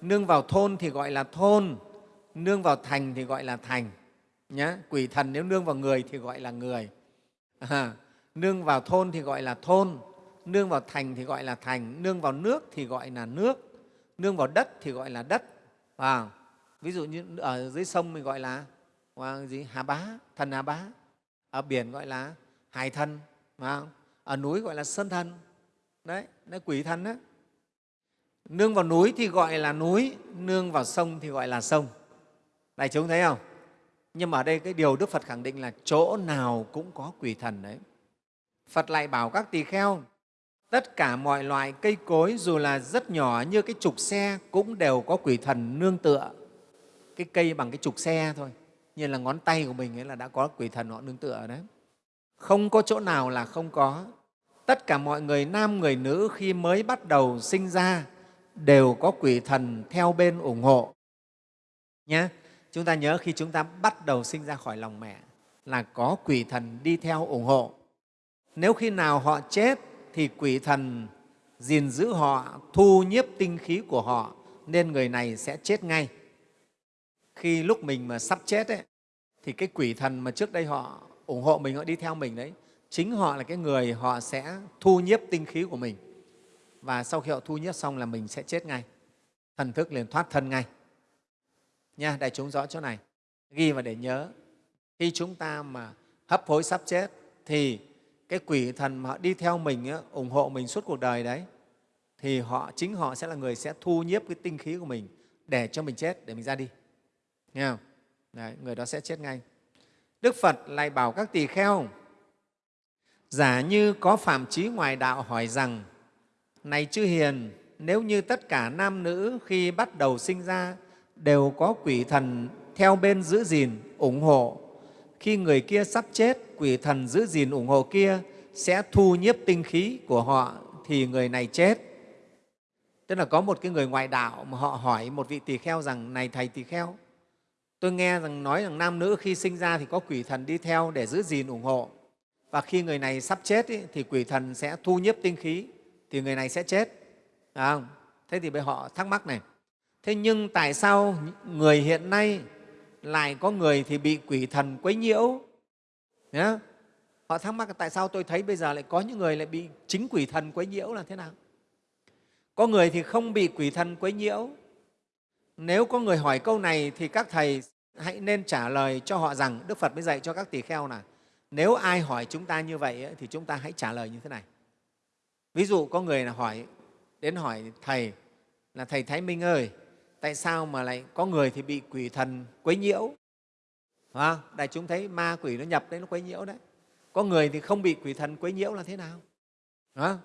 nương vào thôn thì gọi là thôn nương vào thành thì gọi là thành nhá quỷ thần nếu nương vào người thì gọi là người. À, nương vào thôn thì gọi là thôn. Nương vào thành thì gọi là thành. Nương vào nước thì gọi là nước. Nương vào đất thì gọi là đất. À, ví dụ như ở dưới sông mình gọi là gì? Hà bá thần hà bá. Ở biển gọi là hải thần à, ở núi gọi là sơn thần. Đấy nó quỷ thần đó nương vào núi thì gọi là núi nương vào sông thì gọi là sông. Đại chúng thấy không? Nhưng mà ở đây cái điều đức phật khẳng định là chỗ nào cũng có quỷ thần đấy. Phật lại bảo các tỳ kheo, tất cả mọi loại cây cối dù là rất nhỏ như cái trục xe cũng đều có quỷ thần nương tựa. Cái cây bằng cái trục xe thôi, như là ngón tay của mình ấy là đã có quỷ thần họ nương tựa đấy. Không có chỗ nào là không có. Tất cả mọi người nam, người nữ khi mới bắt đầu sinh ra đều có quỷ thần theo bên ủng hộ. Nhé chúng ta nhớ khi chúng ta bắt đầu sinh ra khỏi lòng mẹ là có quỷ thần đi theo ủng hộ. Nếu khi nào họ chết thì quỷ thần gìn giữ họ thu nhiếp tinh khí của họ nên người này sẽ chết ngay. Khi lúc mình mà sắp chết ấy, thì cái quỷ thần mà trước đây họ ủng hộ mình họ đi theo mình đấy chính họ là cái người họ sẽ thu nhiếp tinh khí của mình. Và sau khi họ thu nhiếp xong là mình sẽ chết ngay. Thần thức liền thoát thân ngay nha đại chúng rõ chỗ này. Ghi và để nhớ khi chúng ta mà hấp hối sắp chết thì cái quỷ thần mà họ đi theo mình ủng hộ mình suốt cuộc đời đấy thì họ chính họ sẽ là người sẽ thu nhiếp cái tinh khí của mình để cho mình chết để mình ra đi. Nghe không? Đấy, người đó sẽ chết ngay. Đức phật lại bảo các tỳ kheo giả như có phạm trí ngoài đạo hỏi rằng này chư hiền nếu như tất cả nam nữ khi bắt đầu sinh ra đều có quỷ thần theo bên giữ gìn ủng hộ. Khi người kia sắp chết quỷ thần giữ gìn ủng hộ kia sẽ thu nhiếp tinh khí của họ thì người này chết. Tức là có một cái người ngoại đạo mà họ hỏi một vị tỳ kheo rằng này thầy tỳ kheo tôi nghe rằng nói rằng nam nữ khi sinh ra thì có quỷ thần đi theo để giữ gìn ủng hộ. Và khi người này sắp chết ý, thì quỷ thần sẽ thu nhiếp tinh khí thì người này sẽ chết. À không? thế thì bây họ thắc mắc này thế nhưng tại sao người hiện nay lại có người thì bị quỷ thần quấy nhiễu? Nhá. Họ thắc mắc tại sao tôi thấy bây giờ lại có những người lại bị chính quỷ thần quấy nhiễu là thế nào? Có người thì không bị quỷ thần quấy nhiễu. Nếu có người hỏi câu này thì các thầy hãy nên trả lời cho họ rằng, đức phật mới dạy cho các tỳ kheo là, nếu ai hỏi chúng ta như vậy thì chúng ta hãy trả lời như thế này. Ví dụ có người là hỏi, đến hỏi thầy là, thầy thái minh ơi tại sao mà lại có người thì bị quỷ thần quấy nhiễu? À, đại chúng thấy ma quỷ nó nhập đấy nó quấy nhiễu đấy. Có người thì không bị quỷ thần quấy nhiễu là thế nào? À,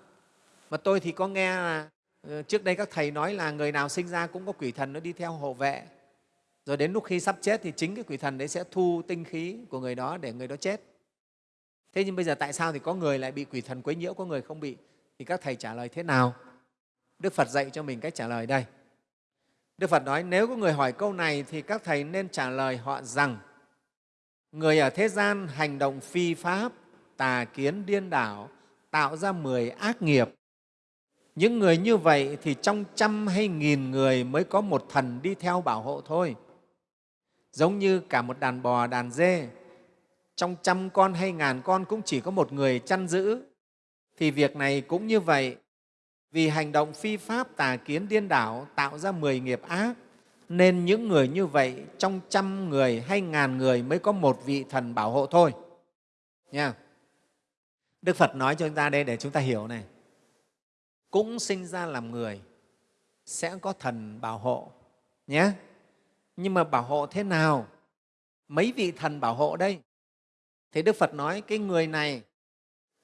mà tôi thì có nghe là ờ, trước đây các thầy nói là người nào sinh ra cũng có quỷ thần nó đi theo hộ vệ. Rồi đến lúc khi sắp chết thì chính cái quỷ thần đấy sẽ thu tinh khí của người đó để người đó chết. Thế nhưng bây giờ tại sao thì có người lại bị quỷ thần quấy nhiễu có người không bị? Thì các thầy trả lời thế nào? Đức phật dạy cho mình cách trả lời đây đức phật nói, nếu có người hỏi câu này thì các thầy nên trả lời họ rằng, người ở thế gian hành động phi pháp, tà kiến điên đảo, tạo ra mười ác nghiệp. Những người như vậy thì trong trăm hay nghìn người mới có một thần đi theo bảo hộ thôi. Giống như cả một đàn bò, đàn dê, trong trăm con hay ngàn con cũng chỉ có một người chăn giữ. Thì việc này cũng như vậy vì hành động phi pháp tà kiến điên đảo tạo ra mười nghiệp ác, nên những người như vậy trong trăm người hay ngàn người mới có một vị thần bảo hộ thôi. Nha. Đức phật nói cho chúng ta đây để chúng ta hiểu này. Cũng sinh ra làm người sẽ có thần bảo hộ, nhé. Nhưng mà bảo hộ thế nào? Mấy vị thần bảo hộ đây? Thì đức phật nói cái người này,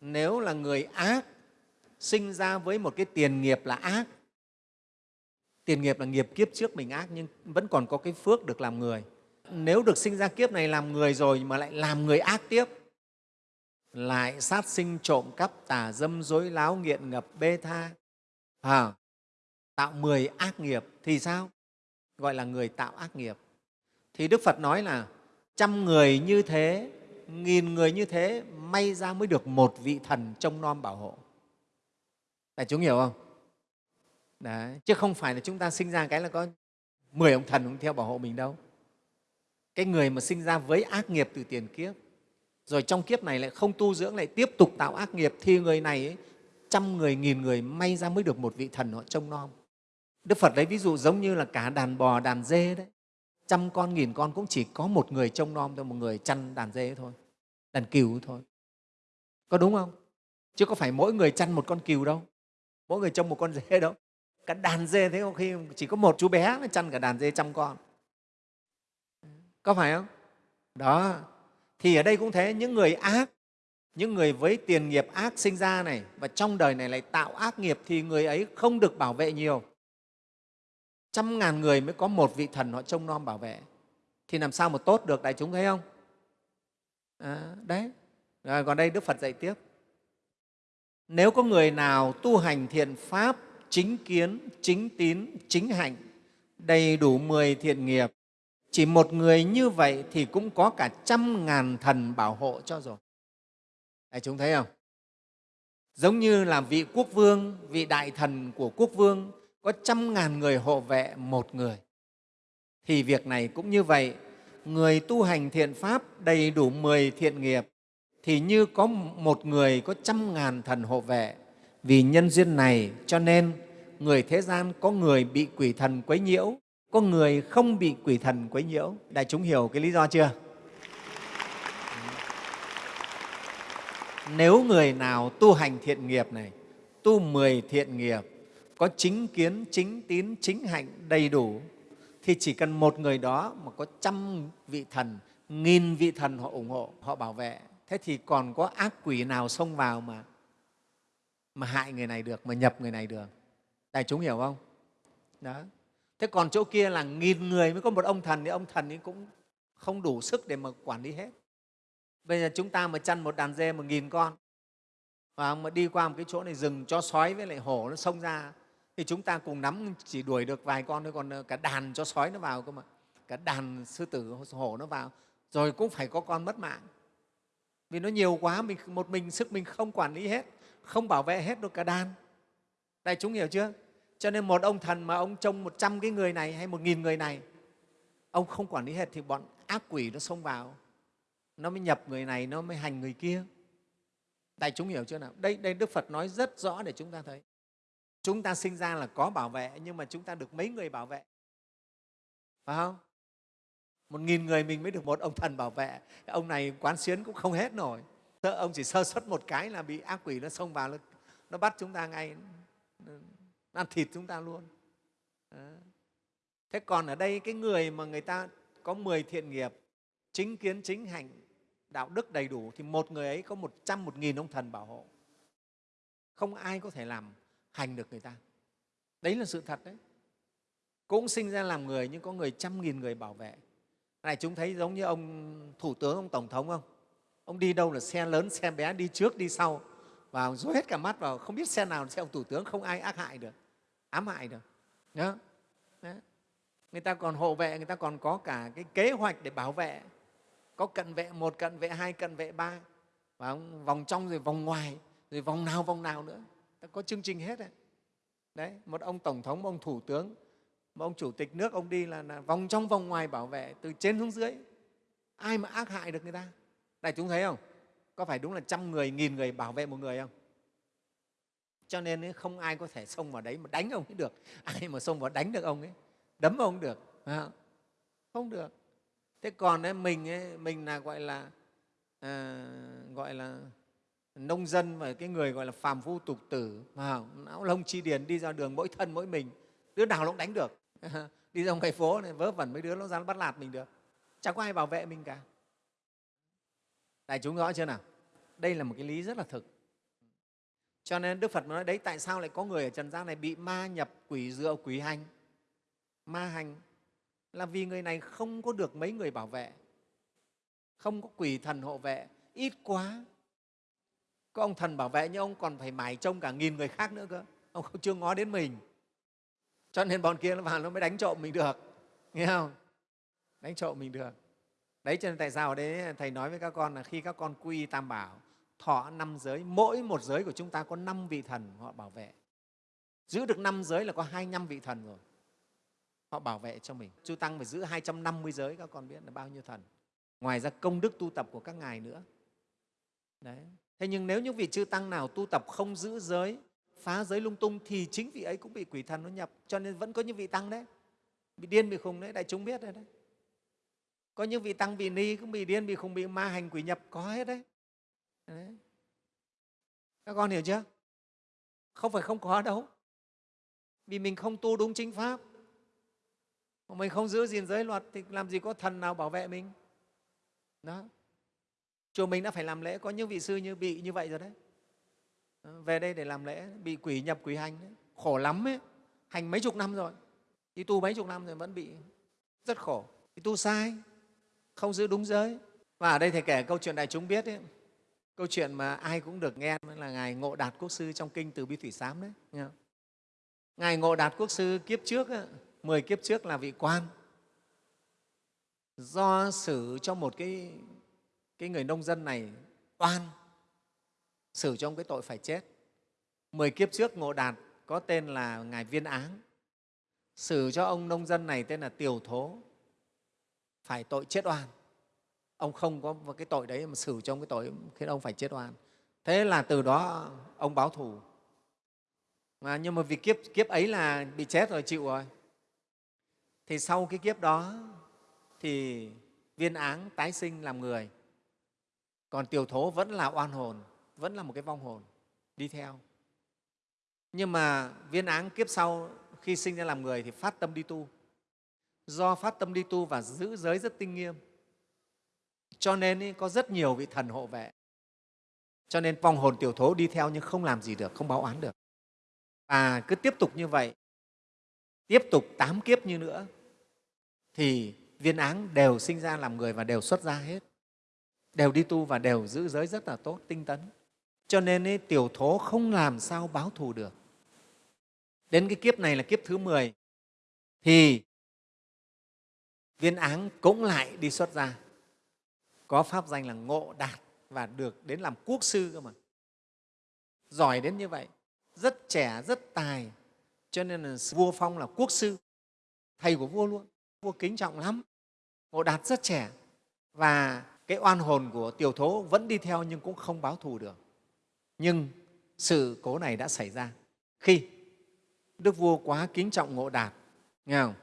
nếu là người ác sinh ra với một cái tiền nghiệp là ác. Tiền nghiệp là nghiệp kiếp trước mình ác nhưng vẫn còn có cái phước được làm người. Nếu được sinh ra kiếp này làm người rồi mà lại làm người ác tiếp lại sát sinh trộm cắp tà dâm dối láo nghiện ngập bê tha à, tạo mười ác nghiệp thì sao? Gọi là người tạo ác nghiệp. Thì đức phật nói là trăm người như thế nghìn người như thế may ra mới được một vị thần trông nom bảo hộ đại chúng hiểu không? Đấy. chứ không phải là chúng ta sinh ra cái là có mười ông thần cũng theo bảo hộ mình đâu. Cái người mà sinh ra với ác nghiệp từ tiền kiếp rồi trong kiếp này lại không tu dưỡng lại tiếp tục tạo ác nghiệp thì người này ấy, trăm người nghìn người may ra mới được một vị thần họ trông nom. Đức phật lấy ví dụ giống như là cả đàn bò đàn dê đấy. Trăm con nghìn con cũng chỉ có một người trông nom thôi một người chăn đàn dê thôi đàn cừu thôi. Có đúng không? Chứ có phải mỗi người chăn một con cừu đâu mỗi người trông một con dê đâu. Cả đàn dê thế có khi chỉ có một chú bé mới chăn cả đàn dê trăm con. Có phải không? Đó. Thì ở đây cũng thế những người ác những người với tiền nghiệp ác sinh ra này và trong đời này lại tạo ác nghiệp thì người ấy không được bảo vệ nhiều. Trăm ngàn người mới có một vị thần họ trông nom bảo vệ. Thì làm sao mà tốt được đại chúng thấy không? À, đấy. Rồi còn đây đức phật dạy tiếp nếu có người nào tu hành thiện pháp chính kiến chính tín chính hạnh đầy đủ mười thiện nghiệp chỉ một người như vậy thì cũng có cả trăm ngàn thần bảo hộ cho rồi. Đấy, chúng thấy không? Giống như là vị quốc vương vị đại thần của quốc vương có trăm ngàn người hộ vệ một người. Thì việc này cũng như vậy người tu hành thiện pháp đầy đủ mười thiện nghiệp thì như có một người có trăm ngàn thần hộ vệ, vì nhân duyên này cho nên người thế gian có người bị quỷ thần quấy nhiễu, có người không bị quỷ thần quấy nhiễu. Đại chúng hiểu cái lý do chưa? Nếu người nào tu hành thiện nghiệp này, tu mười thiện nghiệp, có chính kiến, chính tín, chính hạnh đầy đủ, thì chỉ cần một người đó mà có trăm vị thần, nghìn vị thần họ ủng hộ, họ bảo vệ thế thì còn có ác quỷ nào xông vào mà mà hại người này được, mà nhập người này được? Đại chúng hiểu không? Đó. Thế còn chỗ kia là nghìn người mới có một ông thần thì ông thần ấy cũng không đủ sức để mà quản lý hết. Bây giờ chúng ta mà chăn một đàn dê một nghìn con, và mà đi qua một cái chỗ này rừng cho sói với lại hổ nó xông ra, thì chúng ta cùng nắm chỉ đuổi được vài con thôi, còn ờ, cả đàn cho sói nó vào cơ mà. Cả đàn sư tử hổ nó vào, rồi cũng phải có con mất mạng vì nó nhiều quá, mình một mình sức mình không quản lý hết, không bảo vệ hết được cả đàn. Đại chúng hiểu chưa? Cho nên một ông thần mà ông trông một trăm cái người này hay một nghìn người này, ông không quản lý hết thì bọn ác quỷ nó xông vào. Nó mới nhập người này, nó mới hành người kia. Đại chúng hiểu chưa nào? Đây đây đức phật nói rất rõ để chúng ta thấy. Chúng ta sinh ra là có bảo vệ, nhưng mà chúng ta được mấy người bảo vệ? Phải không? Một nghìn người mình mới được một ông thần bảo vệ. Ông này quán xuyến cũng không hết nổi. Ông chỉ sơ xuất một cái là bị ác quỷ nó xông vào nó, nó bắt chúng ta ngay nó ăn thịt chúng ta luôn. Thế còn ở đây cái người mà người ta có 10 thiện nghiệp chính kiến chính hành đạo đức đầy đủ thì một người ấy có một trăm một nghìn ông thần bảo hộ. Không ai có thể làm hành được người ta. Đấy là sự thật đấy. Cũng sinh ra làm người nhưng có người trăm nghìn người bảo vệ này chúng thấy giống như ông thủ tướng, ông tổng thống không? Ông đi đâu là xe lớn, xe bé, đi trước, đi sau. Và rối hết cả mắt vào, không biết xe nào là xe ông thủ tướng, không ai ác hại được, ám hại được. Đó. Đó. người ta còn hộ vệ, người ta còn có cả cái kế hoạch để bảo vệ. Có cận vệ một, cận vệ hai, cận vệ ba. Và vòng trong rồi vòng ngoài, rồi vòng nào vòng nào nữa. Ta có chương trình hết đấy. đấy, một ông tổng thống một ông thủ tướng mà ông chủ tịch nước ông đi là, là vòng trong vòng ngoài bảo vệ từ trên xuống dưới. Ai mà ác hại được người ta? Đại chúng thấy không? Có phải đúng là trăm người nghìn người bảo vệ một người không? Cho nên không ai có thể xông vào đấy mà đánh ông ấy được. [LAUGHS] Ai mà xông vào đánh được ông ấy đấm ông được không? Được. Thế còn ấy, mình ấy, mình là gọi là à, gọi là nông dân và cái người gọi là phàm phu tục tử não lông chi điền đi ra đường mỗi thân mỗi mình đứa nào nó cũng đánh được. [LAUGHS] đi ra ngoài phố này, vớ vẩn mấy đứa, nó ra nó bắt lạt mình được. Chẳng có ai bảo vệ mình cả. Đại chúng rõ chưa nào? Đây là một cái lý rất là thực. Cho nên đức phật nói đấy, tại sao lại có người ở trần gian này bị ma nhập quỷ dựa quỷ hành? Ma hành là vì người này không có được mấy người bảo vệ, không có quỷ thần hộ vệ. Ít quá, có ông thần bảo vệ nhưng ông còn phải mải trông cả nghìn người khác nữa cơ. Ông không chưa ngó đến mình cho nên bọn kia nó vào nó mới đánh trộm mình được. Nghe không? Đánh trộm mình được. Đấy, cho nên tại sao ở đấy, thầy nói với các con là khi các con quy tam bảo, thọ năm giới, mỗi một giới của chúng ta có năm vị thần họ bảo vệ. Giữ được năm giới là có hai năm vị thần rồi. Họ bảo vệ cho mình. Chư tăng phải giữ 250 giới, các con biết là bao nhiêu thần. Ngoài ra công đức tu tập của các ngài nữa. Đấy. Thế nhưng nếu những vị chư tăng nào tu tập không giữ giới phá giới lung tung thì chính vị ấy cũng bị quỷ thần nó nhập. Cho nên vẫn có những vị tăng đấy. Bị điên bị khùng đấy. Đại chúng biết đấy, đấy. có những vị tăng vị ni cũng bị điên bị khùng bị ma hành quỷ nhập. Có hết đấy. đấy. Các con hiểu chưa? Không phải không có đâu. Vì mình không tu đúng chính pháp. Mình không giữ gìn giới luật thì làm gì có thần nào bảo vệ mình? Đó. Chùa mình đã phải làm lễ. Có những vị sư như bị như vậy rồi đấy về đây để làm lễ bị quỷ nhập quỷ hành đấy. khổ lắm ấy. Hành mấy chục năm rồi. Đi tu mấy chục năm rồi vẫn bị rất khổ. Đi tu sai. Không giữ đúng giới. Và ở đây thầy kể câu chuyện đại chúng biết ấy, câu chuyện mà ai cũng được nghe là ngài ngộ đạt quốc sư trong kinh từ bi thủy sám đấy. Nghe không? ngài ngộ đạt quốc sư kiếp trước ấy, 10 kiếp trước là vị quan. Do xử cho một cái, cái người nông dân này oan xử cho ông cái tội phải chết. Mười kiếp trước ngộ đạt có tên là ngài viên áng. Xử cho ông nông dân này tên là tiểu thố. Phải tội chết oan. Ông không có cái tội đấy mà xử cho ông cái tội khiến ông phải chết oan. Thế là từ đó ông báo thù. Mà nhưng mà vì kiếp kiếp ấy là bị chết rồi, chịu rồi. Thì sau cái kiếp đó thì viên áng tái sinh làm người. Còn tiểu thố vẫn là oan hồn vẫn là một cái vong hồn đi theo. Nhưng mà viên áng kiếp sau khi sinh ra làm người thì phát tâm đi tu. Do phát tâm đi tu và giữ giới rất tinh nghiêm cho nên ý, có rất nhiều vị thần hộ vệ. Cho nên vong hồn tiểu thố đi theo nhưng không làm gì được không báo oán được. Và cứ tiếp tục như vậy tiếp tục tám kiếp như nữa thì viên áng đều sinh ra làm người và đều xuất ra hết. Đều đi tu và đều giữ giới rất là tốt tinh tấn cho nên ấy, tiểu thố không làm sao báo thù được. Đến cái kiếp này là kiếp thứ 10 thì viên áng cũng lại đi xuất ra có pháp danh là ngộ đạt và được đến làm quốc sư cơ mà. Giỏi đến như vậy rất trẻ rất tài. Cho nên là vua phong là quốc sư thầy của vua luôn. Vua kính trọng lắm. Ngộ đạt rất trẻ và cái oan hồn của tiểu thố vẫn đi theo nhưng cũng không báo thù được nhưng sự cố này đã xảy ra khi đức vua quá kính trọng ngộ đạt nghe không?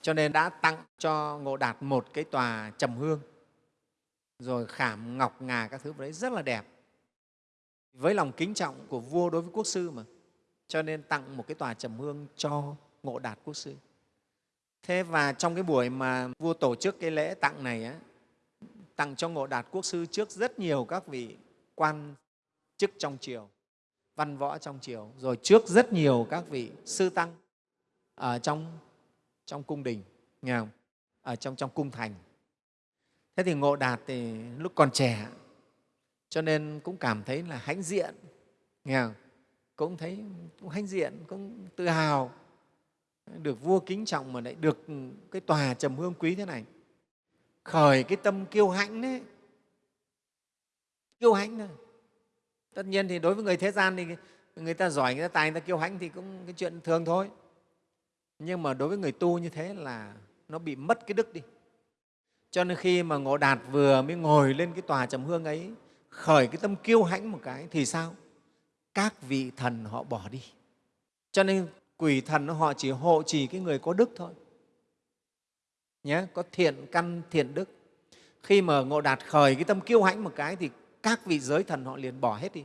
cho nên đã tặng cho ngộ đạt một cái tòa trầm hương rồi khảm ngọc ngà các thứ đấy rất là đẹp. Với lòng kính trọng của vua đối với quốc sư mà. Cho nên tặng một cái tòa trầm hương cho ngộ đạt quốc sư. Thế và trong cái buổi mà vua tổ chức cái lễ tặng này á, tặng cho ngộ đạt quốc sư trước rất nhiều các vị quan chức trong triều, văn võ trong triều, rồi trước rất nhiều các vị sư tăng ở trong trong cung đình, nghe không? ở trong trong cung thành thế thì ngộ đạt thì lúc còn trẻ, cho nên cũng cảm thấy là hãnh diện, nghe không? cũng thấy cũng hãnh diện, cũng tự hào, được vua kính trọng mà lại được cái tòa trầm hương quý thế này khởi cái tâm kiêu hãnh đấy kiêu hãnh thôi tất nhiên thì đối với người thế gian thì người ta giỏi, người ta tài, người ta kiêu hãnh thì cũng cái chuyện thường thôi. Nhưng mà đối với người tu như thế là nó bị mất cái đức đi. Cho nên khi mà ngộ đạt vừa mới ngồi lên cái tòa trầm hương ấy, khởi cái tâm kiêu hãnh một cái thì sao? Các vị thần họ bỏ đi. Cho nên quỷ thần họ chỉ hộ trì cái người có đức thôi. Nhé có thiện căn, thiện đức. Khi mà ngộ đạt khởi cái tâm kiêu hãnh một cái thì các vị giới thần họ liền bỏ hết đi.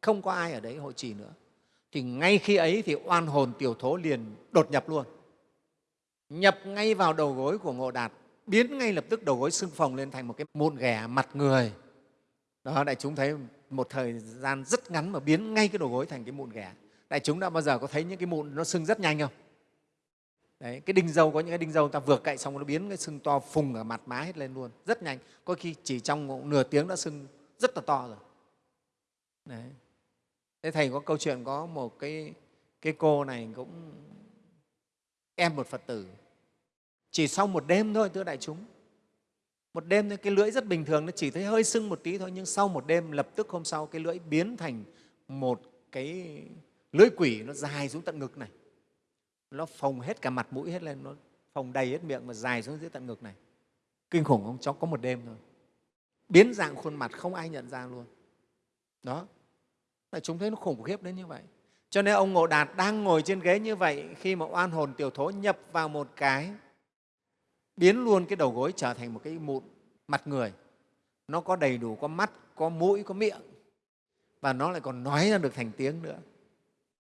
Không có ai ở đấy hộ trì nữa. Thì ngay khi ấy thì oan hồn tiểu thố liền đột nhập luôn. Nhập ngay vào đầu gối của ngộ đạt biến ngay lập tức đầu gối xương phồng lên thành một cái mụn ghẻ mặt người. Đó đại chúng thấy một thời gian rất ngắn mà biến ngay cái đầu gối thành cái mụn ghẻ. Đại chúng đã bao giờ có thấy những cái mụn nó sưng rất nhanh không? Đấy, cái đinh dâu có những cái đinh dâu ta vừa cậy xong nó biến cái sưng to phùng ở mặt má hết lên luôn rất nhanh. Có khi chỉ trong nửa tiếng đã sưng rất là to rồi. Đấy. thế thầy có câu chuyện có một cái cái cô này cũng em một phật tử. Chỉ sau một đêm thôi, thưa đại chúng. Một đêm thôi, cái lưỡi rất bình thường, nó chỉ thấy hơi sưng một tí thôi, nhưng sau một đêm, lập tức hôm sau, cái lưỡi biến thành một cái lưỡi quỷ, nó dài xuống tận ngực này. Nó phồng hết cả mặt mũi hết lên, nó phồng đầy hết miệng mà dài xuống dưới tận ngực này. Kinh khủng không? Cháu có một đêm thôi biến dạng khuôn mặt không ai nhận ra luôn. Đó. Là chúng thấy nó khủng khiếp đến như vậy. Cho nên ông ngộ đạt đang ngồi trên ghế như vậy khi mà oan hồn tiểu thố nhập vào một cái, biến luôn cái đầu gối trở thành một cái mụn mặt người. Nó có đầy đủ, có mắt, có mũi, có miệng. Và nó lại còn nói ra được thành tiếng nữa.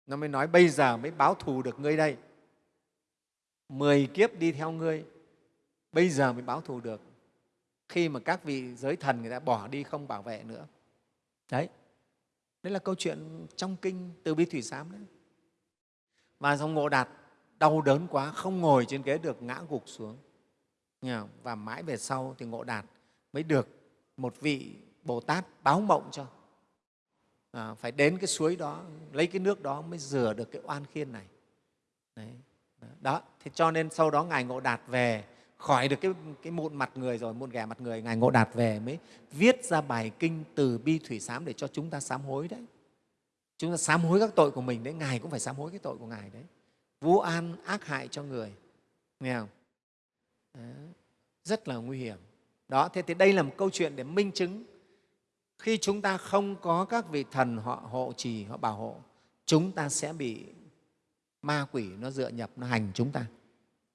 Nó mới nói, bây giờ mới báo thù được ngươi đây. Mười kiếp đi theo ngươi. Bây giờ mới báo thù được khi mà các vị giới thần người ta bỏ đi không bảo vệ nữa. Đấy. Đấy là câu chuyện trong kinh từ bi thủy sám đấy. Và dòng ngộ đạt đau đớn quá không ngồi trên ghế được ngã gục xuống. Và mãi về sau thì ngộ đạt mới được một vị bồ tát báo mộng cho. À, phải đến cái suối đó lấy cái nước đó mới rửa được cái oan khiên này. Đấy. Đó. Thế cho nên sau đó ngài ngộ đạt về khỏi được cái, cái mụn mặt người rồi mụn ghẻ mặt người ngài ngộ đạt về mới viết ra bài kinh từ bi thủy sám để cho chúng ta sám hối đấy. Chúng ta sám hối các tội của mình đấy ngài cũng phải sám hối cái tội của ngài đấy. Vô an ác hại cho người nghe không? Đó. rất là nguy hiểm. Đó thế thì đây là một câu chuyện để minh chứng khi chúng ta không có các vị thần họ hộ trì họ bảo hộ chúng ta sẽ bị ma quỷ nó dựa nhập nó hành chúng ta.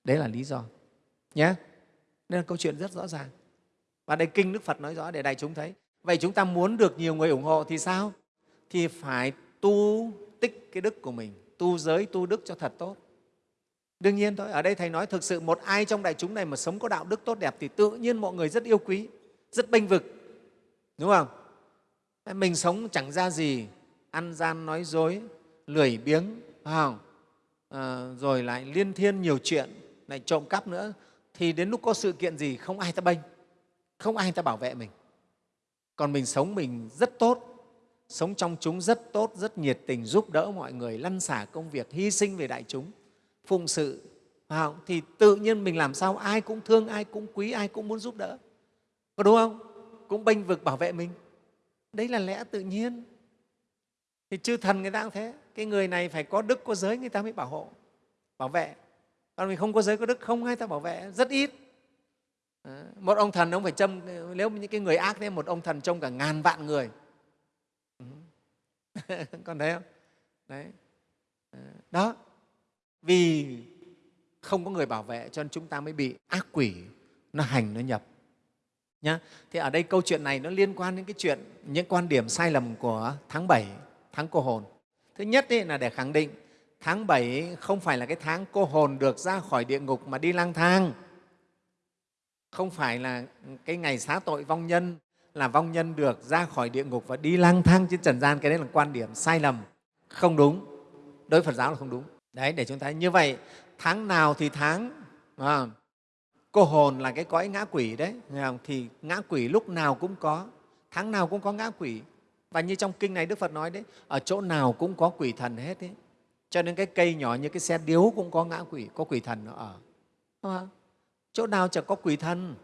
Đấy là lý do nhé nên là câu chuyện rất rõ ràng. Và đây kinh đức phật nói rõ để đại chúng thấy. Vậy chúng ta muốn được nhiều người ủng hộ thì sao? Thì phải tu tích cái đức của mình. Tu giới tu đức cho thật tốt. Đương nhiên thôi ở đây thầy nói thực sự một ai trong đại chúng này mà sống có đạo đức tốt đẹp thì tự nhiên mọi người rất yêu quý rất bênh vực. Đúng không? Mình sống chẳng ra gì ăn gian nói dối lười biếng không? À, rồi lại liên thiên nhiều chuyện lại trộm cắp nữa thì đến lúc có sự kiện gì, không ai ta bênh, không ai ta bảo vệ mình. Còn mình sống mình rất tốt, sống trong chúng rất tốt, rất nhiệt tình giúp đỡ mọi người, lăn xả công việc, hy sinh về đại chúng, phụng sự. Không? thì tự nhiên mình làm sao? Ai cũng thương, ai cũng quý, ai cũng muốn giúp đỡ. Có đúng không? Cũng bênh vực bảo vệ mình. Đấy là lẽ tự nhiên. Thì chư thần người ta cũng thế. Cái người này phải có đức, có giới, người ta mới bảo hộ, bảo vệ còn mình không có giới có đức, không ai ta bảo vệ, rất ít. Ờ, một ông thần ông phải châm, nếu những cái người ác thế, một ông thần trông cả ngàn vạn người. Ừ. [LAUGHS] Còn thấy không? Đấy. Ờ, đó. Vì không có người bảo vệ cho nên chúng ta mới bị ác quỷ nó hành, nó nhập. Nhá. Thì ở đây câu chuyện này nó liên quan đến cái chuyện, những quan điểm sai lầm của tháng 7 tháng cô hồn. Thứ nhất ấy là để khẳng định tháng bảy không phải là cái tháng cô hồn được ra khỏi địa ngục mà đi lang thang. Không phải là cái ngày xá tội vong nhân là vong nhân được ra khỏi địa ngục và đi lang thang trên trần gian cái đấy là quan điểm sai lầm. Không đúng. Đối với Phật giáo là không đúng. Đấy để chúng ta như vậy tháng nào thì tháng à, cô hồn là cái cõi ngã quỷ đấy thì ngã quỷ lúc nào cũng có tháng nào cũng có ngã quỷ. Và như trong kinh này đức phật nói đấy ở chỗ nào cũng có quỷ thần hết đấy cho nên cái cây nhỏ như cái xe điếu cũng có ngã quỷ có quỷ thần nó ở. Không? chỗ nào chẳng có quỷ thần.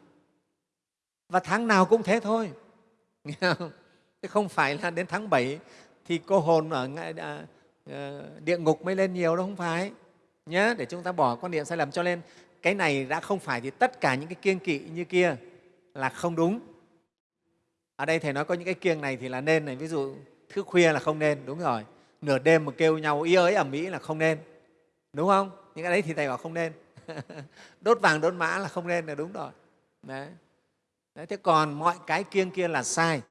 Và tháng nào cũng thế thôi. [LAUGHS] Nghe không? không phải là đến tháng 7 thì cô hồn ở à, à, địa ngục mới lên nhiều đâu không phải. Nhé để chúng ta bỏ quan niệm sai lầm cho nên cái này đã không phải thì tất cả những cái kiêng kỵ như kia là không đúng. Ở đây thầy nói có những cái kiêng này thì là nên này. Ví dụ thức khuya là không nên đúng rồi nửa đêm mà kêu nhau, ý ới ẩm mỹ là không nên. Đúng không? Những cái đấy thì thầy bảo không nên. [LAUGHS] Đốt vàng, đốt mã là không nên là đúng rồi. Đấy. đấy, thế còn mọi cái kiêng kia là sai.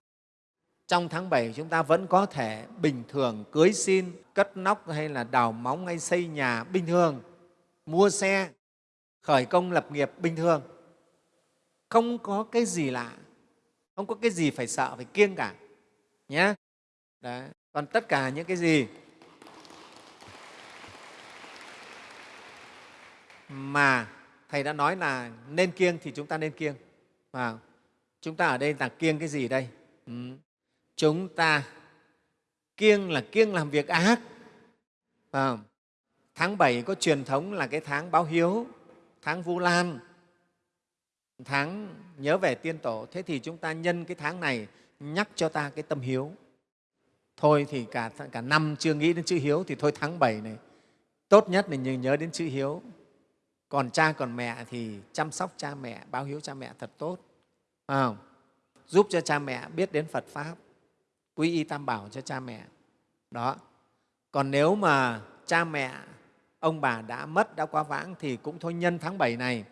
Trong tháng 7 chúng ta vẫn có thể bình thường cưới xin, cất nóc hay là đào móng hay xây nhà bình thường, mua xe, khởi công lập nghiệp bình thường. Không có cái gì lạ, không có cái gì phải sợ, phải kiêng cả nhé Đấy còn tất cả những cái gì mà thầy đã nói là nên kiêng thì chúng ta nên kiêng. Và chúng ta ở đây là kiêng cái gì đây? Ừ. chúng ta kiêng là kiêng làm việc ác. À, tháng 7 có truyền thống là cái tháng báo hiếu tháng vu lan tháng nhớ về tiên tổ. Thế thì chúng ta nhân cái tháng này nhắc cho ta cái tâm hiếu thôi thì cả, cả năm chưa nghĩ đến chữ hiếu thì thôi tháng 7 này. Tốt nhất là nhớ đến chữ hiếu. Còn cha còn mẹ thì chăm sóc cha mẹ báo hiếu cha mẹ thật tốt. À, giúp cho cha mẹ biết đến phật pháp. Quy y tam bảo cho cha mẹ. Đó. Còn nếu mà cha mẹ ông bà đã mất đã quá vãng thì cũng thôi nhân tháng 7 này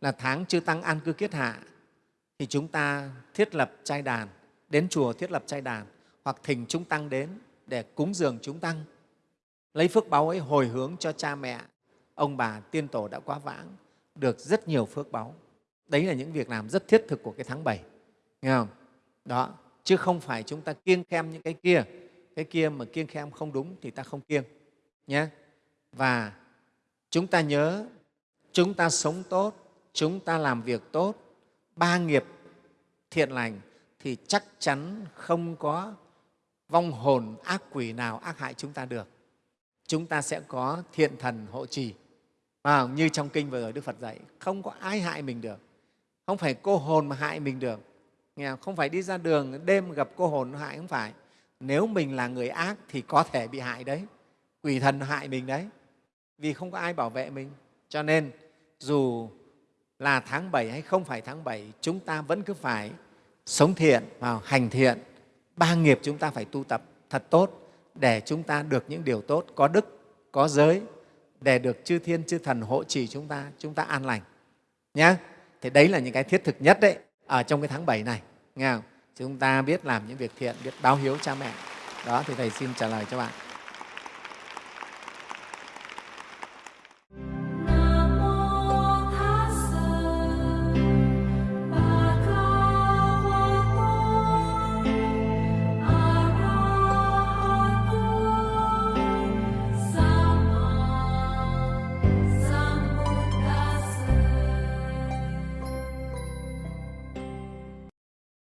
là tháng chư tăng an cư kiết hạ. Thì chúng ta thiết lập trai đàn đến chùa thiết lập trai đàn hoặc thỉnh chúng tăng đến để cúng dường chúng tăng. Lấy phước báu ấy hồi hướng cho cha mẹ, ông bà, tiên tổ đã quá vãng, được rất nhiều phước báu đấy là những việc làm rất thiết thực của cái tháng 7 nghe không? Đó, chứ không phải chúng ta kiêng khem những cái kia. Cái kia mà kiêng khem không đúng thì ta không kiêng, nhé. Và chúng ta nhớ, chúng ta sống tốt, chúng ta làm việc tốt, ba nghiệp thiện lành thì chắc chắn không có vong hồn ác quỷ nào ác hại chúng ta được chúng ta sẽ có thiện thần hộ trì. À, như trong kinh vừa rồi đức phật dạy không có ai hại mình được không phải cô hồn mà hại mình được. Nghe không? Phải đi ra đường đêm gặp cô hồn hại không phải. Nếu mình là người ác thì có thể bị hại đấy quỷ thần hại mình đấy vì không có ai bảo vệ mình. Cho nên dù là tháng 7 hay không phải tháng 7 chúng ta vẫn cứ phải sống thiện và hành thiện ba nghiệp chúng ta phải tu tập thật tốt để chúng ta được những điều tốt, có đức, có giới, để được chư thiên, chư thần hộ trì chúng ta chúng ta an lành. Nhé thì đấy là những cái thiết thực nhất đấy, ở trong cái tháng 7 này, nghe không? chúng ta biết làm những việc thiện, biết báo hiếu cha mẹ. Đó, thì thầy xin trả lời cho bạn.